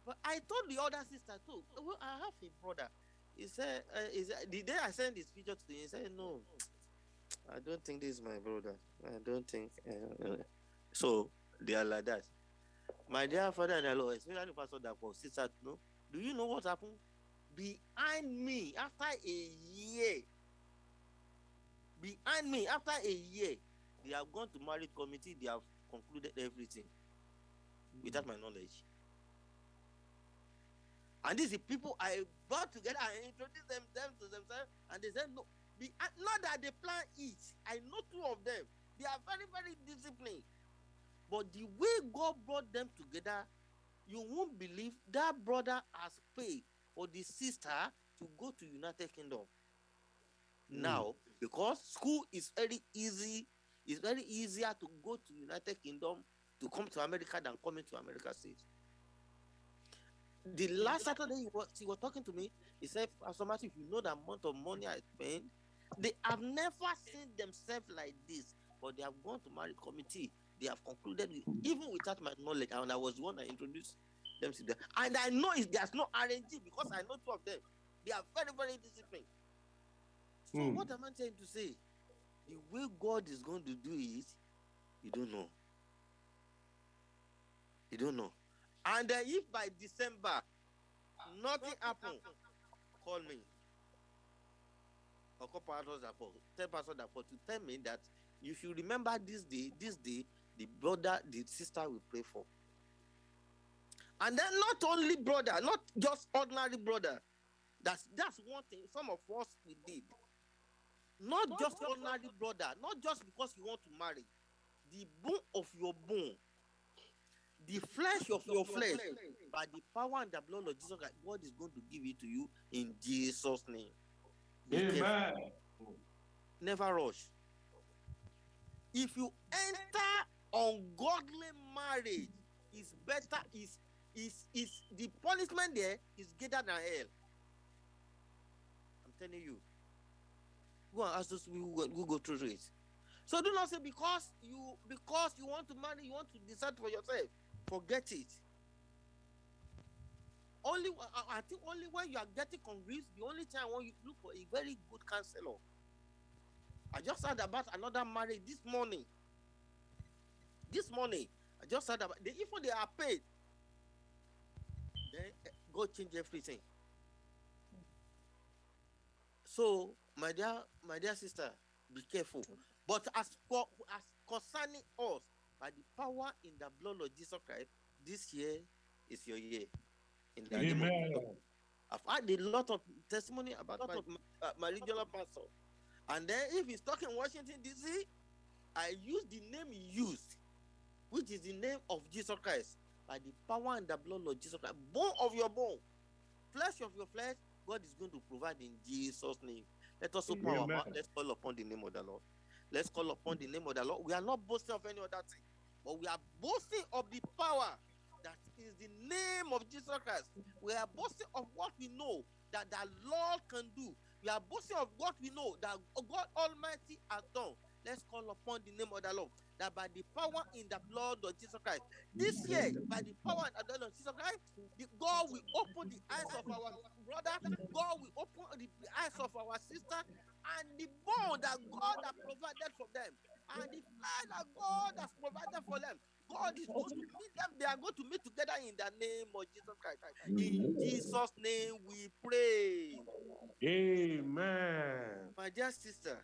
But I told the other sister too. Well, I have a brother. He said, uh, the day I sent this picture to him, he said, no, I don't think this is my brother. I don't think. Uh, uh. So they are like that. My dear father and Lord, especially Pastor Dapo, sister, no, do you know what happened? Behind me, after a year, behind me, after a year, they have gone to marriage committee, they have concluded everything without my knowledge. And these are people I brought together and introduced them, them to themselves, and they said, No, be, not that they plan it. I know two of them. They are very, very disciplined. But the way God brought them together, you won't believe that brother has paid for the sister to go to United Kingdom. Mm. Now, because school is very easy, it's very easier to go to United Kingdom to come to America than coming to America States. The last Saturday he was, he was talking to me, he said, Pastor Matthew, if you know the amount of money I spend, they have never seen themselves like this, but they have gone to marriage committee. They have concluded, with, even without my knowledge, and I was the one that introduced them to them. And I know it's, there's no RNG because I know two of them. They are very, very disciplined. So, mm. what am I trying to say? The way God is going to do it, you don't know. You don't know. And uh, if by December nothing happen, call me. Or call pastors for tell pastor that for to tell me that if you remember this day, this day, the brother, the sister will pray for. And then not only brother, not just ordinary brother. That's that's one thing some of us we did. Not just ordinary brother, not just because you want to marry. The bone of your bone the flesh of your flesh by the power and the blood of Jesus Christ, God is going to give it to you in Jesus' name. Amen. Never rush. If you enter ungodly marriage, is better is is is the punishment there is greater than hell. I'm telling you. Go and ask those people who go through it. So do not say because you because you want to marry, you want to decide for yourself forget it. Only I think only when you are getting convinced, the only time when you look for a very good counselor. I just heard about another marriage this morning. This morning, I just heard about they, even they are paid. Then eh, go change everything. So, my dear, my dear sister, be careful. But as for as concerning us, by the power in the blood of Jesus Christ, this year is your year. In the Amen. I've had a lot of testimony about my, uh, my regional pastor. And then if he's talking Washington, D.C., I use the name he used, which is the name of Jesus Christ. By the power and the blood of Jesus Christ, bone of your bone, flesh of your flesh, God is going to provide in Jesus' name. Let us open Amen. our mouth. Let's call upon the name of the Lord. Let's call upon the name of the Lord. We are not boasting of any other thing, but we are boasting of the power that is the name of Jesus Christ. We are boasting of what we know that the Lord can do. We are boasting of what we know that God Almighty has done. Let's call upon the name of the Lord that by the power in the blood of Jesus Christ, this year, by the power in the blood of Jesus Christ, the God will open the eyes of our brother, God will open the eyes of our sister, and the bond that God has provided for them, and the flesh that God has provided for them. God is going to meet them. They are going to meet together in the name of Jesus Christ. In Jesus' name we pray. Amen. My dear sister,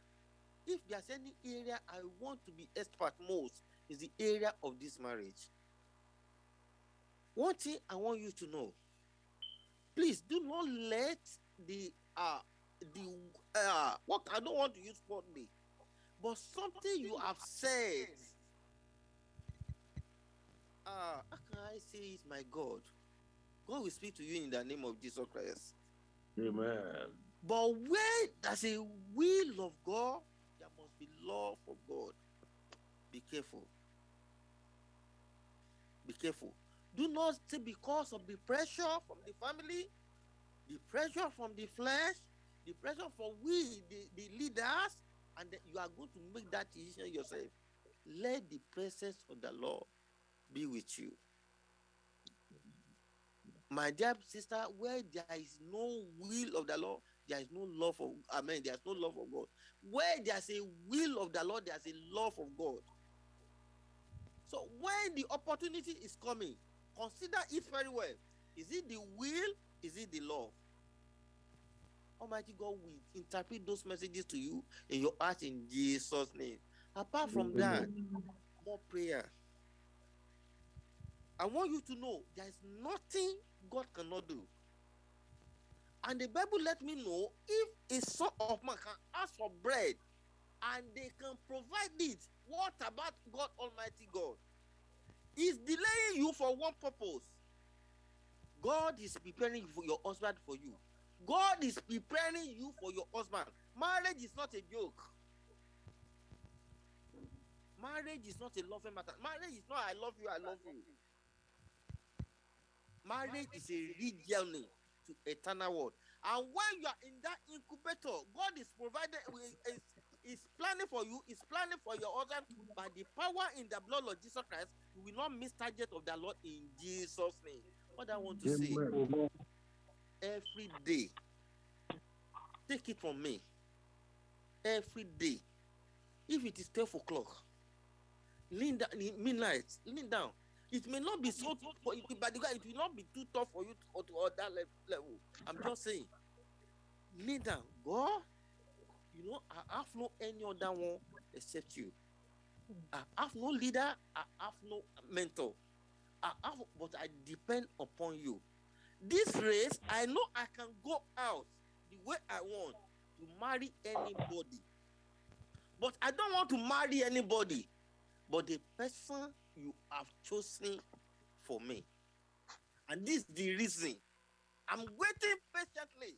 if there's any area I want to be expert most, is the area of this marriage. One thing I want you to know, please do not let the uh the uh what I don't want to use for me, but something you have said. Uh, how can I say is my God? God will speak to you in the name of Jesus Christ. Amen. But where there's a will of God, careful. Be careful. Do not say because of the pressure from the family, the pressure from the flesh, the pressure from we, the, the leaders, and you are going to make that decision yourself. Let the presence of the Lord be with you. My dear sister, where there is no will of the Lord, there is no love of I mean, there's no love of God. Where there's a will of the Lord, there's a love of God. So when the opportunity is coming, consider it very well. Is it the will? Is it the love? Almighty God will interpret those messages to you in your heart in Jesus' name. Apart from that, more prayer. I want you to know there is nothing God cannot do. And the Bible let me know if a son of man can ask for bread and they can provide it, what about God Almighty God? He's delaying you for one purpose. God is preparing for your husband for you. God is preparing you for your husband. Marriage is not a joke. Marriage is not a loving matter. Marriage is not I love you, I love you. Marriage is a real journey to eternal world. And when you are in that incubator, God is provided is, is planning for you, is planning for your husband by the power in the blood of Jesus Christ. You will not miss target of the Lord in Jesus' name. What I want to say every day, take it from me. Every day, if it is 12 o'clock, lean down, midnight, lean down. It may not be so tough for you, but it will not be too tough for you to, to other level. I'm just saying, down. God, you know, I have no any other one except you. I have no leader, I have no mentor. I have, but I depend upon you. This race, I know I can go out the way I want to marry anybody. But I don't want to marry anybody. But the person you have chosen for me. And this is the reason I'm waiting patiently.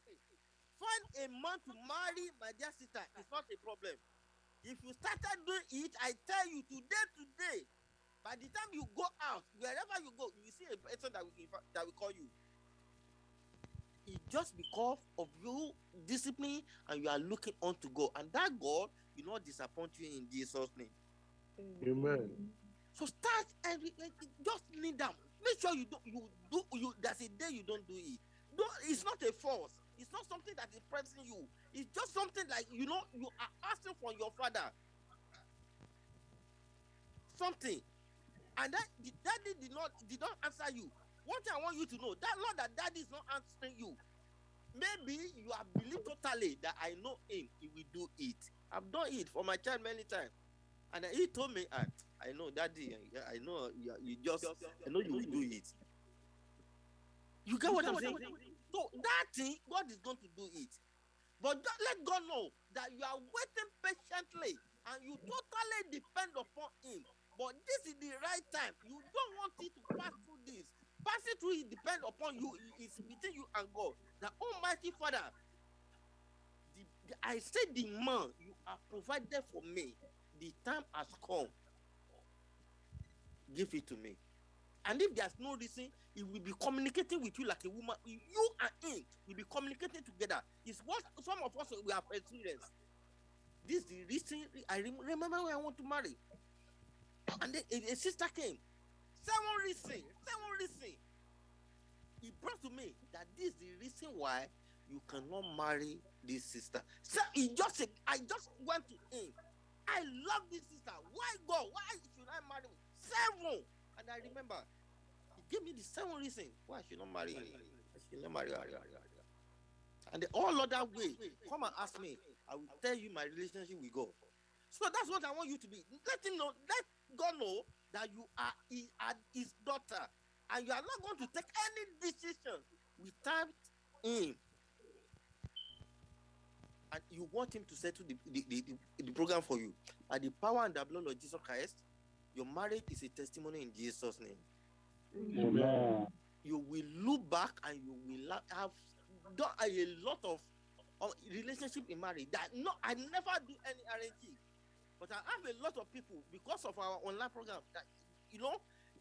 Find a man to marry, my dear sister. It's not a problem. If you started doing it, I tell you today, today, by the time you go out, wherever you go, you see a person that will, that will call you. It's just because of you discipline and you are looking on to God. And that God will not disappoint you in Jesus' name. Amen. So start every just kneel down. Make sure you don't you do you there's a day you don't do it. Don't, it's not a force. It's not something that is pressing you. It's just something like you know you are asking for your father. Something. And that daddy did not did not answer you. One thing I want you to know that Lord that daddy is not answering you. Maybe you have believed totally that I know him, he will do it. I've done it for my child many times. And he told me, ah, I know, daddy, I know you, you just, I know you will do it. You get what I'm saying? So that thing, God is going to do it. But don't let God know that you are waiting patiently and you totally depend upon Him. But this is the right time. You don't want it to pass through this. Passing through it depends upon you. It's between you and God. The Almighty Father, the, the, I said the man you are provided for me. The time has come. Give it to me. And if there's no reason, he will be communicating with you like a woman. You and him will be communicating together. It's what some of us we have experienced. This is the reason I remember when I want to marry. And then a, sister came. Seven reason. Seven reason. He brought to me that this is the reason why you cannot marry this sister. So he just I just went to him. I love this sister. Why God? Why should I marry? Seven. And I remember, he gave me the seven reason why I should not marry. I should not marry. And the all other way, come and ask me. I will tell you my relationship with God. So that's what I want you to be. Let him know, let God know that you are his, his daughter. And you are not going to take any decision without him. And you want him to settle the, the, the, the, the program for you. At the power and the blood of Jesus Christ, your marriage is a testimony in Jesus' name. Amen. You will look back and you will have done a lot of, of relationship in marriage that no, I never do any arranging. But I have a lot of people because of our online program that you know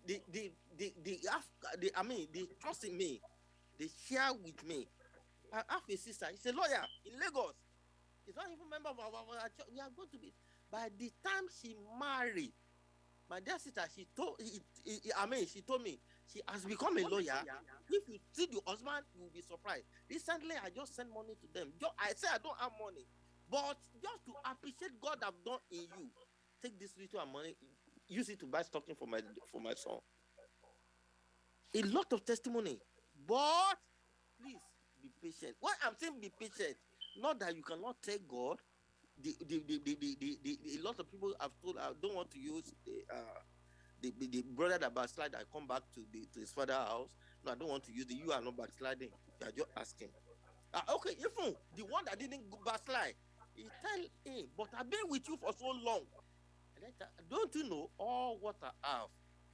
they they they they have they, I mean they trust in me. They share with me. I have a sister, she's a lawyer in Lagos. She's not even member of our, our church. We are going to be by the time she married, my dear sister, she told it, it, I mean, she told me she has become a lawyer. If you see the husband, you will be surprised. Recently, I just sent money to them. I say I don't have money, but just to appreciate God have done in you, take this little money, use it to buy stocking for my for my son. A lot of testimony, but please be patient. What I'm saying be patient, not that you cannot take God. The the the the, the, the, the, a lot of people have told I don't want to use the uh the, the, the brother that backslide I come back to the to his father house. No, I don't want to use the you are not backsliding. You are just asking. Uh, okay, even the one that didn't go backslide, he tell him, but I've been with you for so long. Don't you know all what I have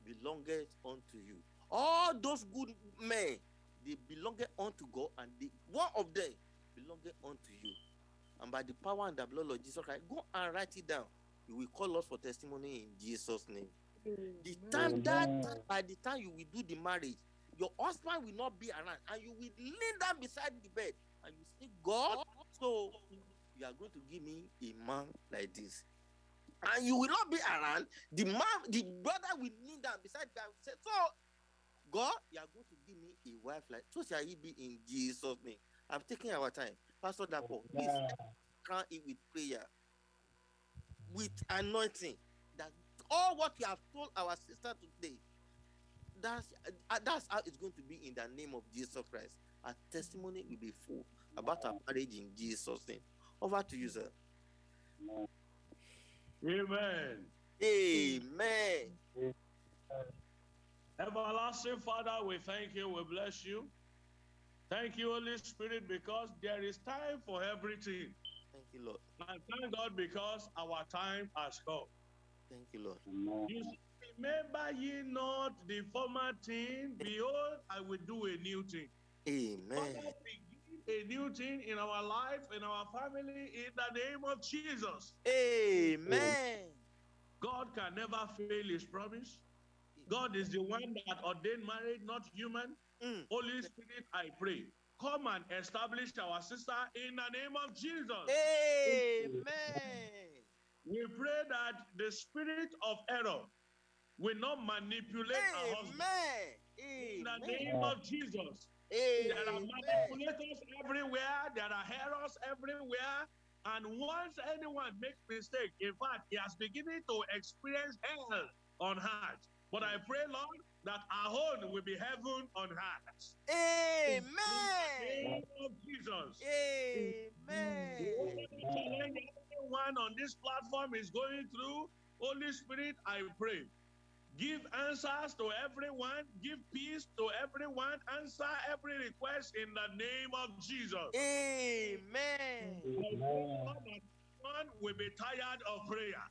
belongeth unto you? All those good men, they belongeth unto God, and the one of them belongeth unto you. And by the power and the blood of Jesus Christ, go and write it down. You will call us for testimony in Jesus' name. The time that by the time you will do the marriage, your husband will not be around, and you will lean down beside the bed, and you say, God, so you are going to give me a man like this. And you will not be around. The man, the brother will kneel down beside God and say, So, God, you are going to give me a wife like so shall he be in Jesus' name. I'm taking our time. Pastor Dapo, please crown it with prayer, with anointing. That all what you have told our sister today, that's uh, that's how it's going to be in the name of Jesus Christ. Our testimony will be full about our marriage in Jesus' name. Over to you, sir. Amen. Amen. Everlasting Father, we thank you, we bless you. Thank you, Holy Spirit, because there is time for everything. Thank you, Lord. And thank God because our time has come. Thank you, Lord. You say, remember ye not the former thing, behold, I will do a new thing. Amen. A new thing in our life, in our family, in the name of Jesus. Amen. God can never fail his promise. God is the one that ordained marriage, not human. Mm. Holy Spirit, I pray. Come and establish our sister in the name of Jesus. Amen. We pray that the spirit of error will not manipulate our husband. Amen. In the name of Jesus. Amen. There are Amen. manipulators everywhere. There are errors everywhere. And once anyone makes mistake, in fact, he has beginning to experience hell on earth. But I pray, Lord, that our home will be heaven on earth. In the Amen. name of Jesus. Amen. Everyone on this platform is going through, Holy Spirit, I pray. Give answers to everyone, give peace to everyone, answer every request in the name of Jesus. Amen. I pray, Lord, that no one will be tired of prayer.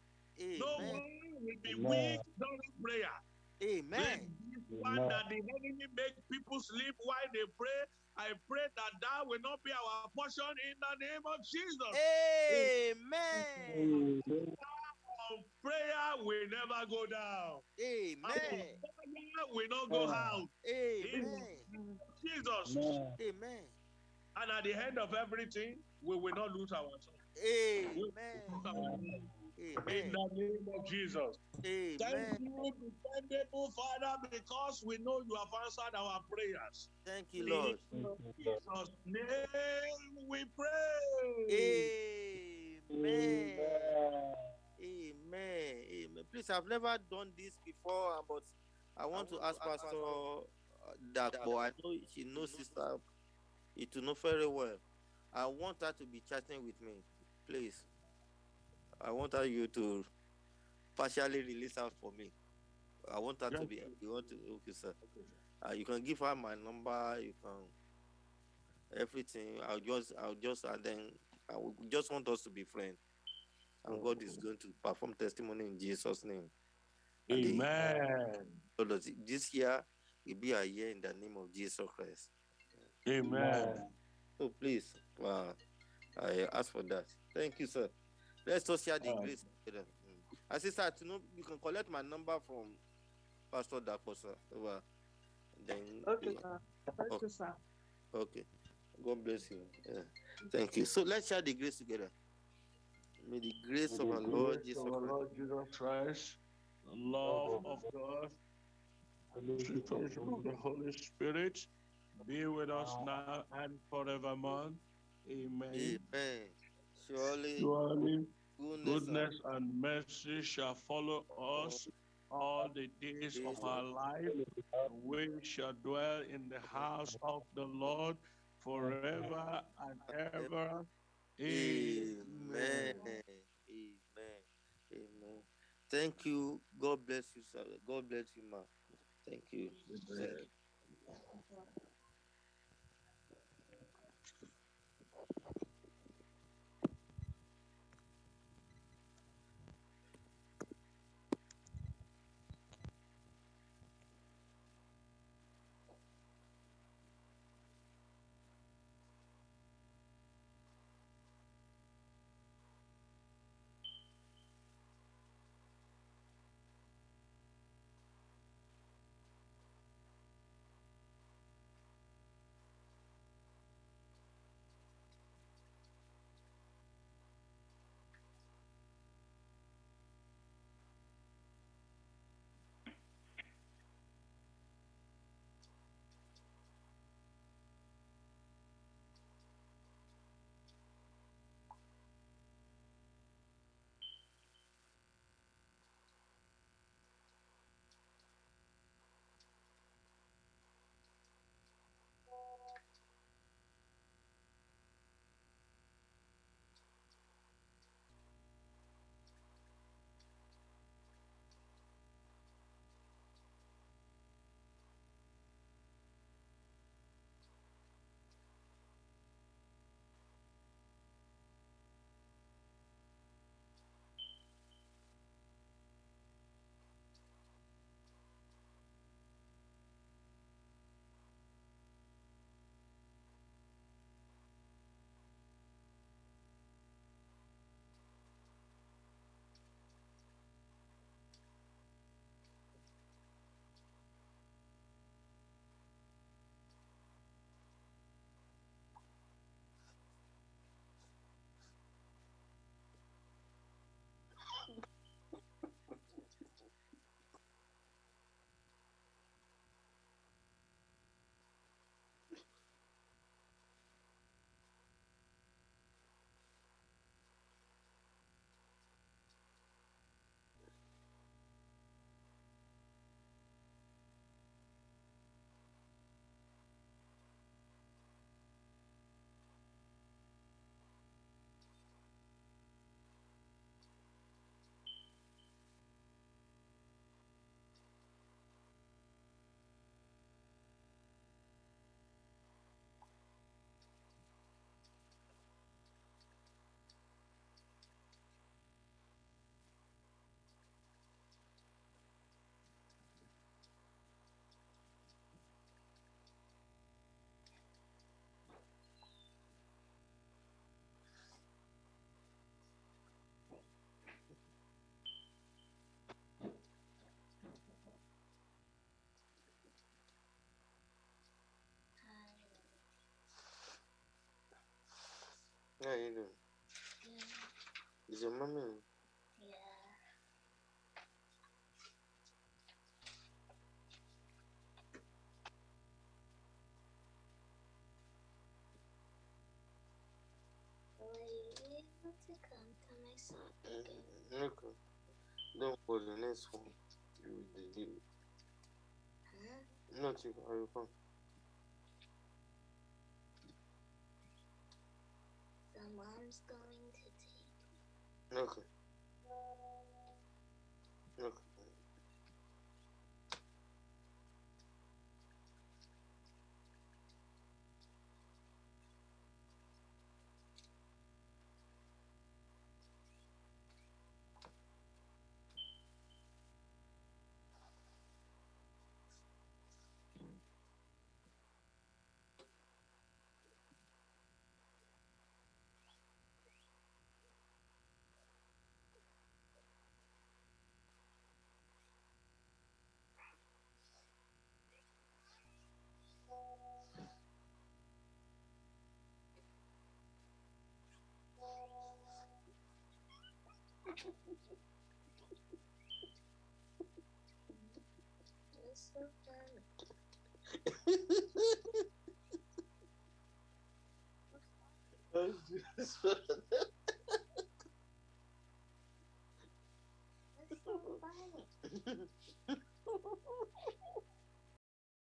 No one will be weak during prayer. Amen. This one that the enemy make people sleep while they pray. I pray that that will not be our portion in the name of Jesus. Amen. Our prayer will never go down. Our Amen. fire will not go out. In Amen. Jesus. Amen. And at the end of everything, we will not lose our soul. We will not lose our Amen. In the name of Jesus. Thank you, dependable Father, because we know you have answered our prayers. Thank you, Lord. In Jesus' name we pray. Amen. Amen. Amen. Please, I've never done this before, but I want to ask Pastor uh, Dapo. I know she knows Sister it will know very well. I want her to be chatting with me, please. I want her you to partially release her for me. I want her to be. You want to? Okay, sir. Uh, you can give her my number. You can everything. I'll just, I'll just, and then I will just want us to be friends. And God is going to perform testimony in Jesus' name. And the- Amen. so does it- this year will be a year in the name of Jesus Christ. Amen. So please, uh, I ask for that. Thank you, sir. Let's just share the Alright. grace together. Mm. I say, sir, you know, you can collect my number from Pastor Dakosa. Over. Then Okay, you- sir. Thank Okay. you, sir. Okay. God bless you. Yeah. Thank you. So let's share the grace together. May the grace of our Lord Jesus of our Christ, Lord Jesus Christ, the love of God, and the sweet fellowship of the Holy Spirit be with us now and forevermore. Amen. Amen. Surely, Surely goodness, goodness and mercy shall follow us all the days of our life. We shall dwell in the house of the Lord forever and ever. Amen. Amen. Amen. Thank you. God bless you, sir. God bless you, ma. Thank you. Thank you. How you doing? Is your mommy? Were you able to come to my son again? Mm, Okay. Don't worry, next one. You will deliver. Huh? Not you, I will come. So mom's going to take Okay. Okay. Violent. [laughs]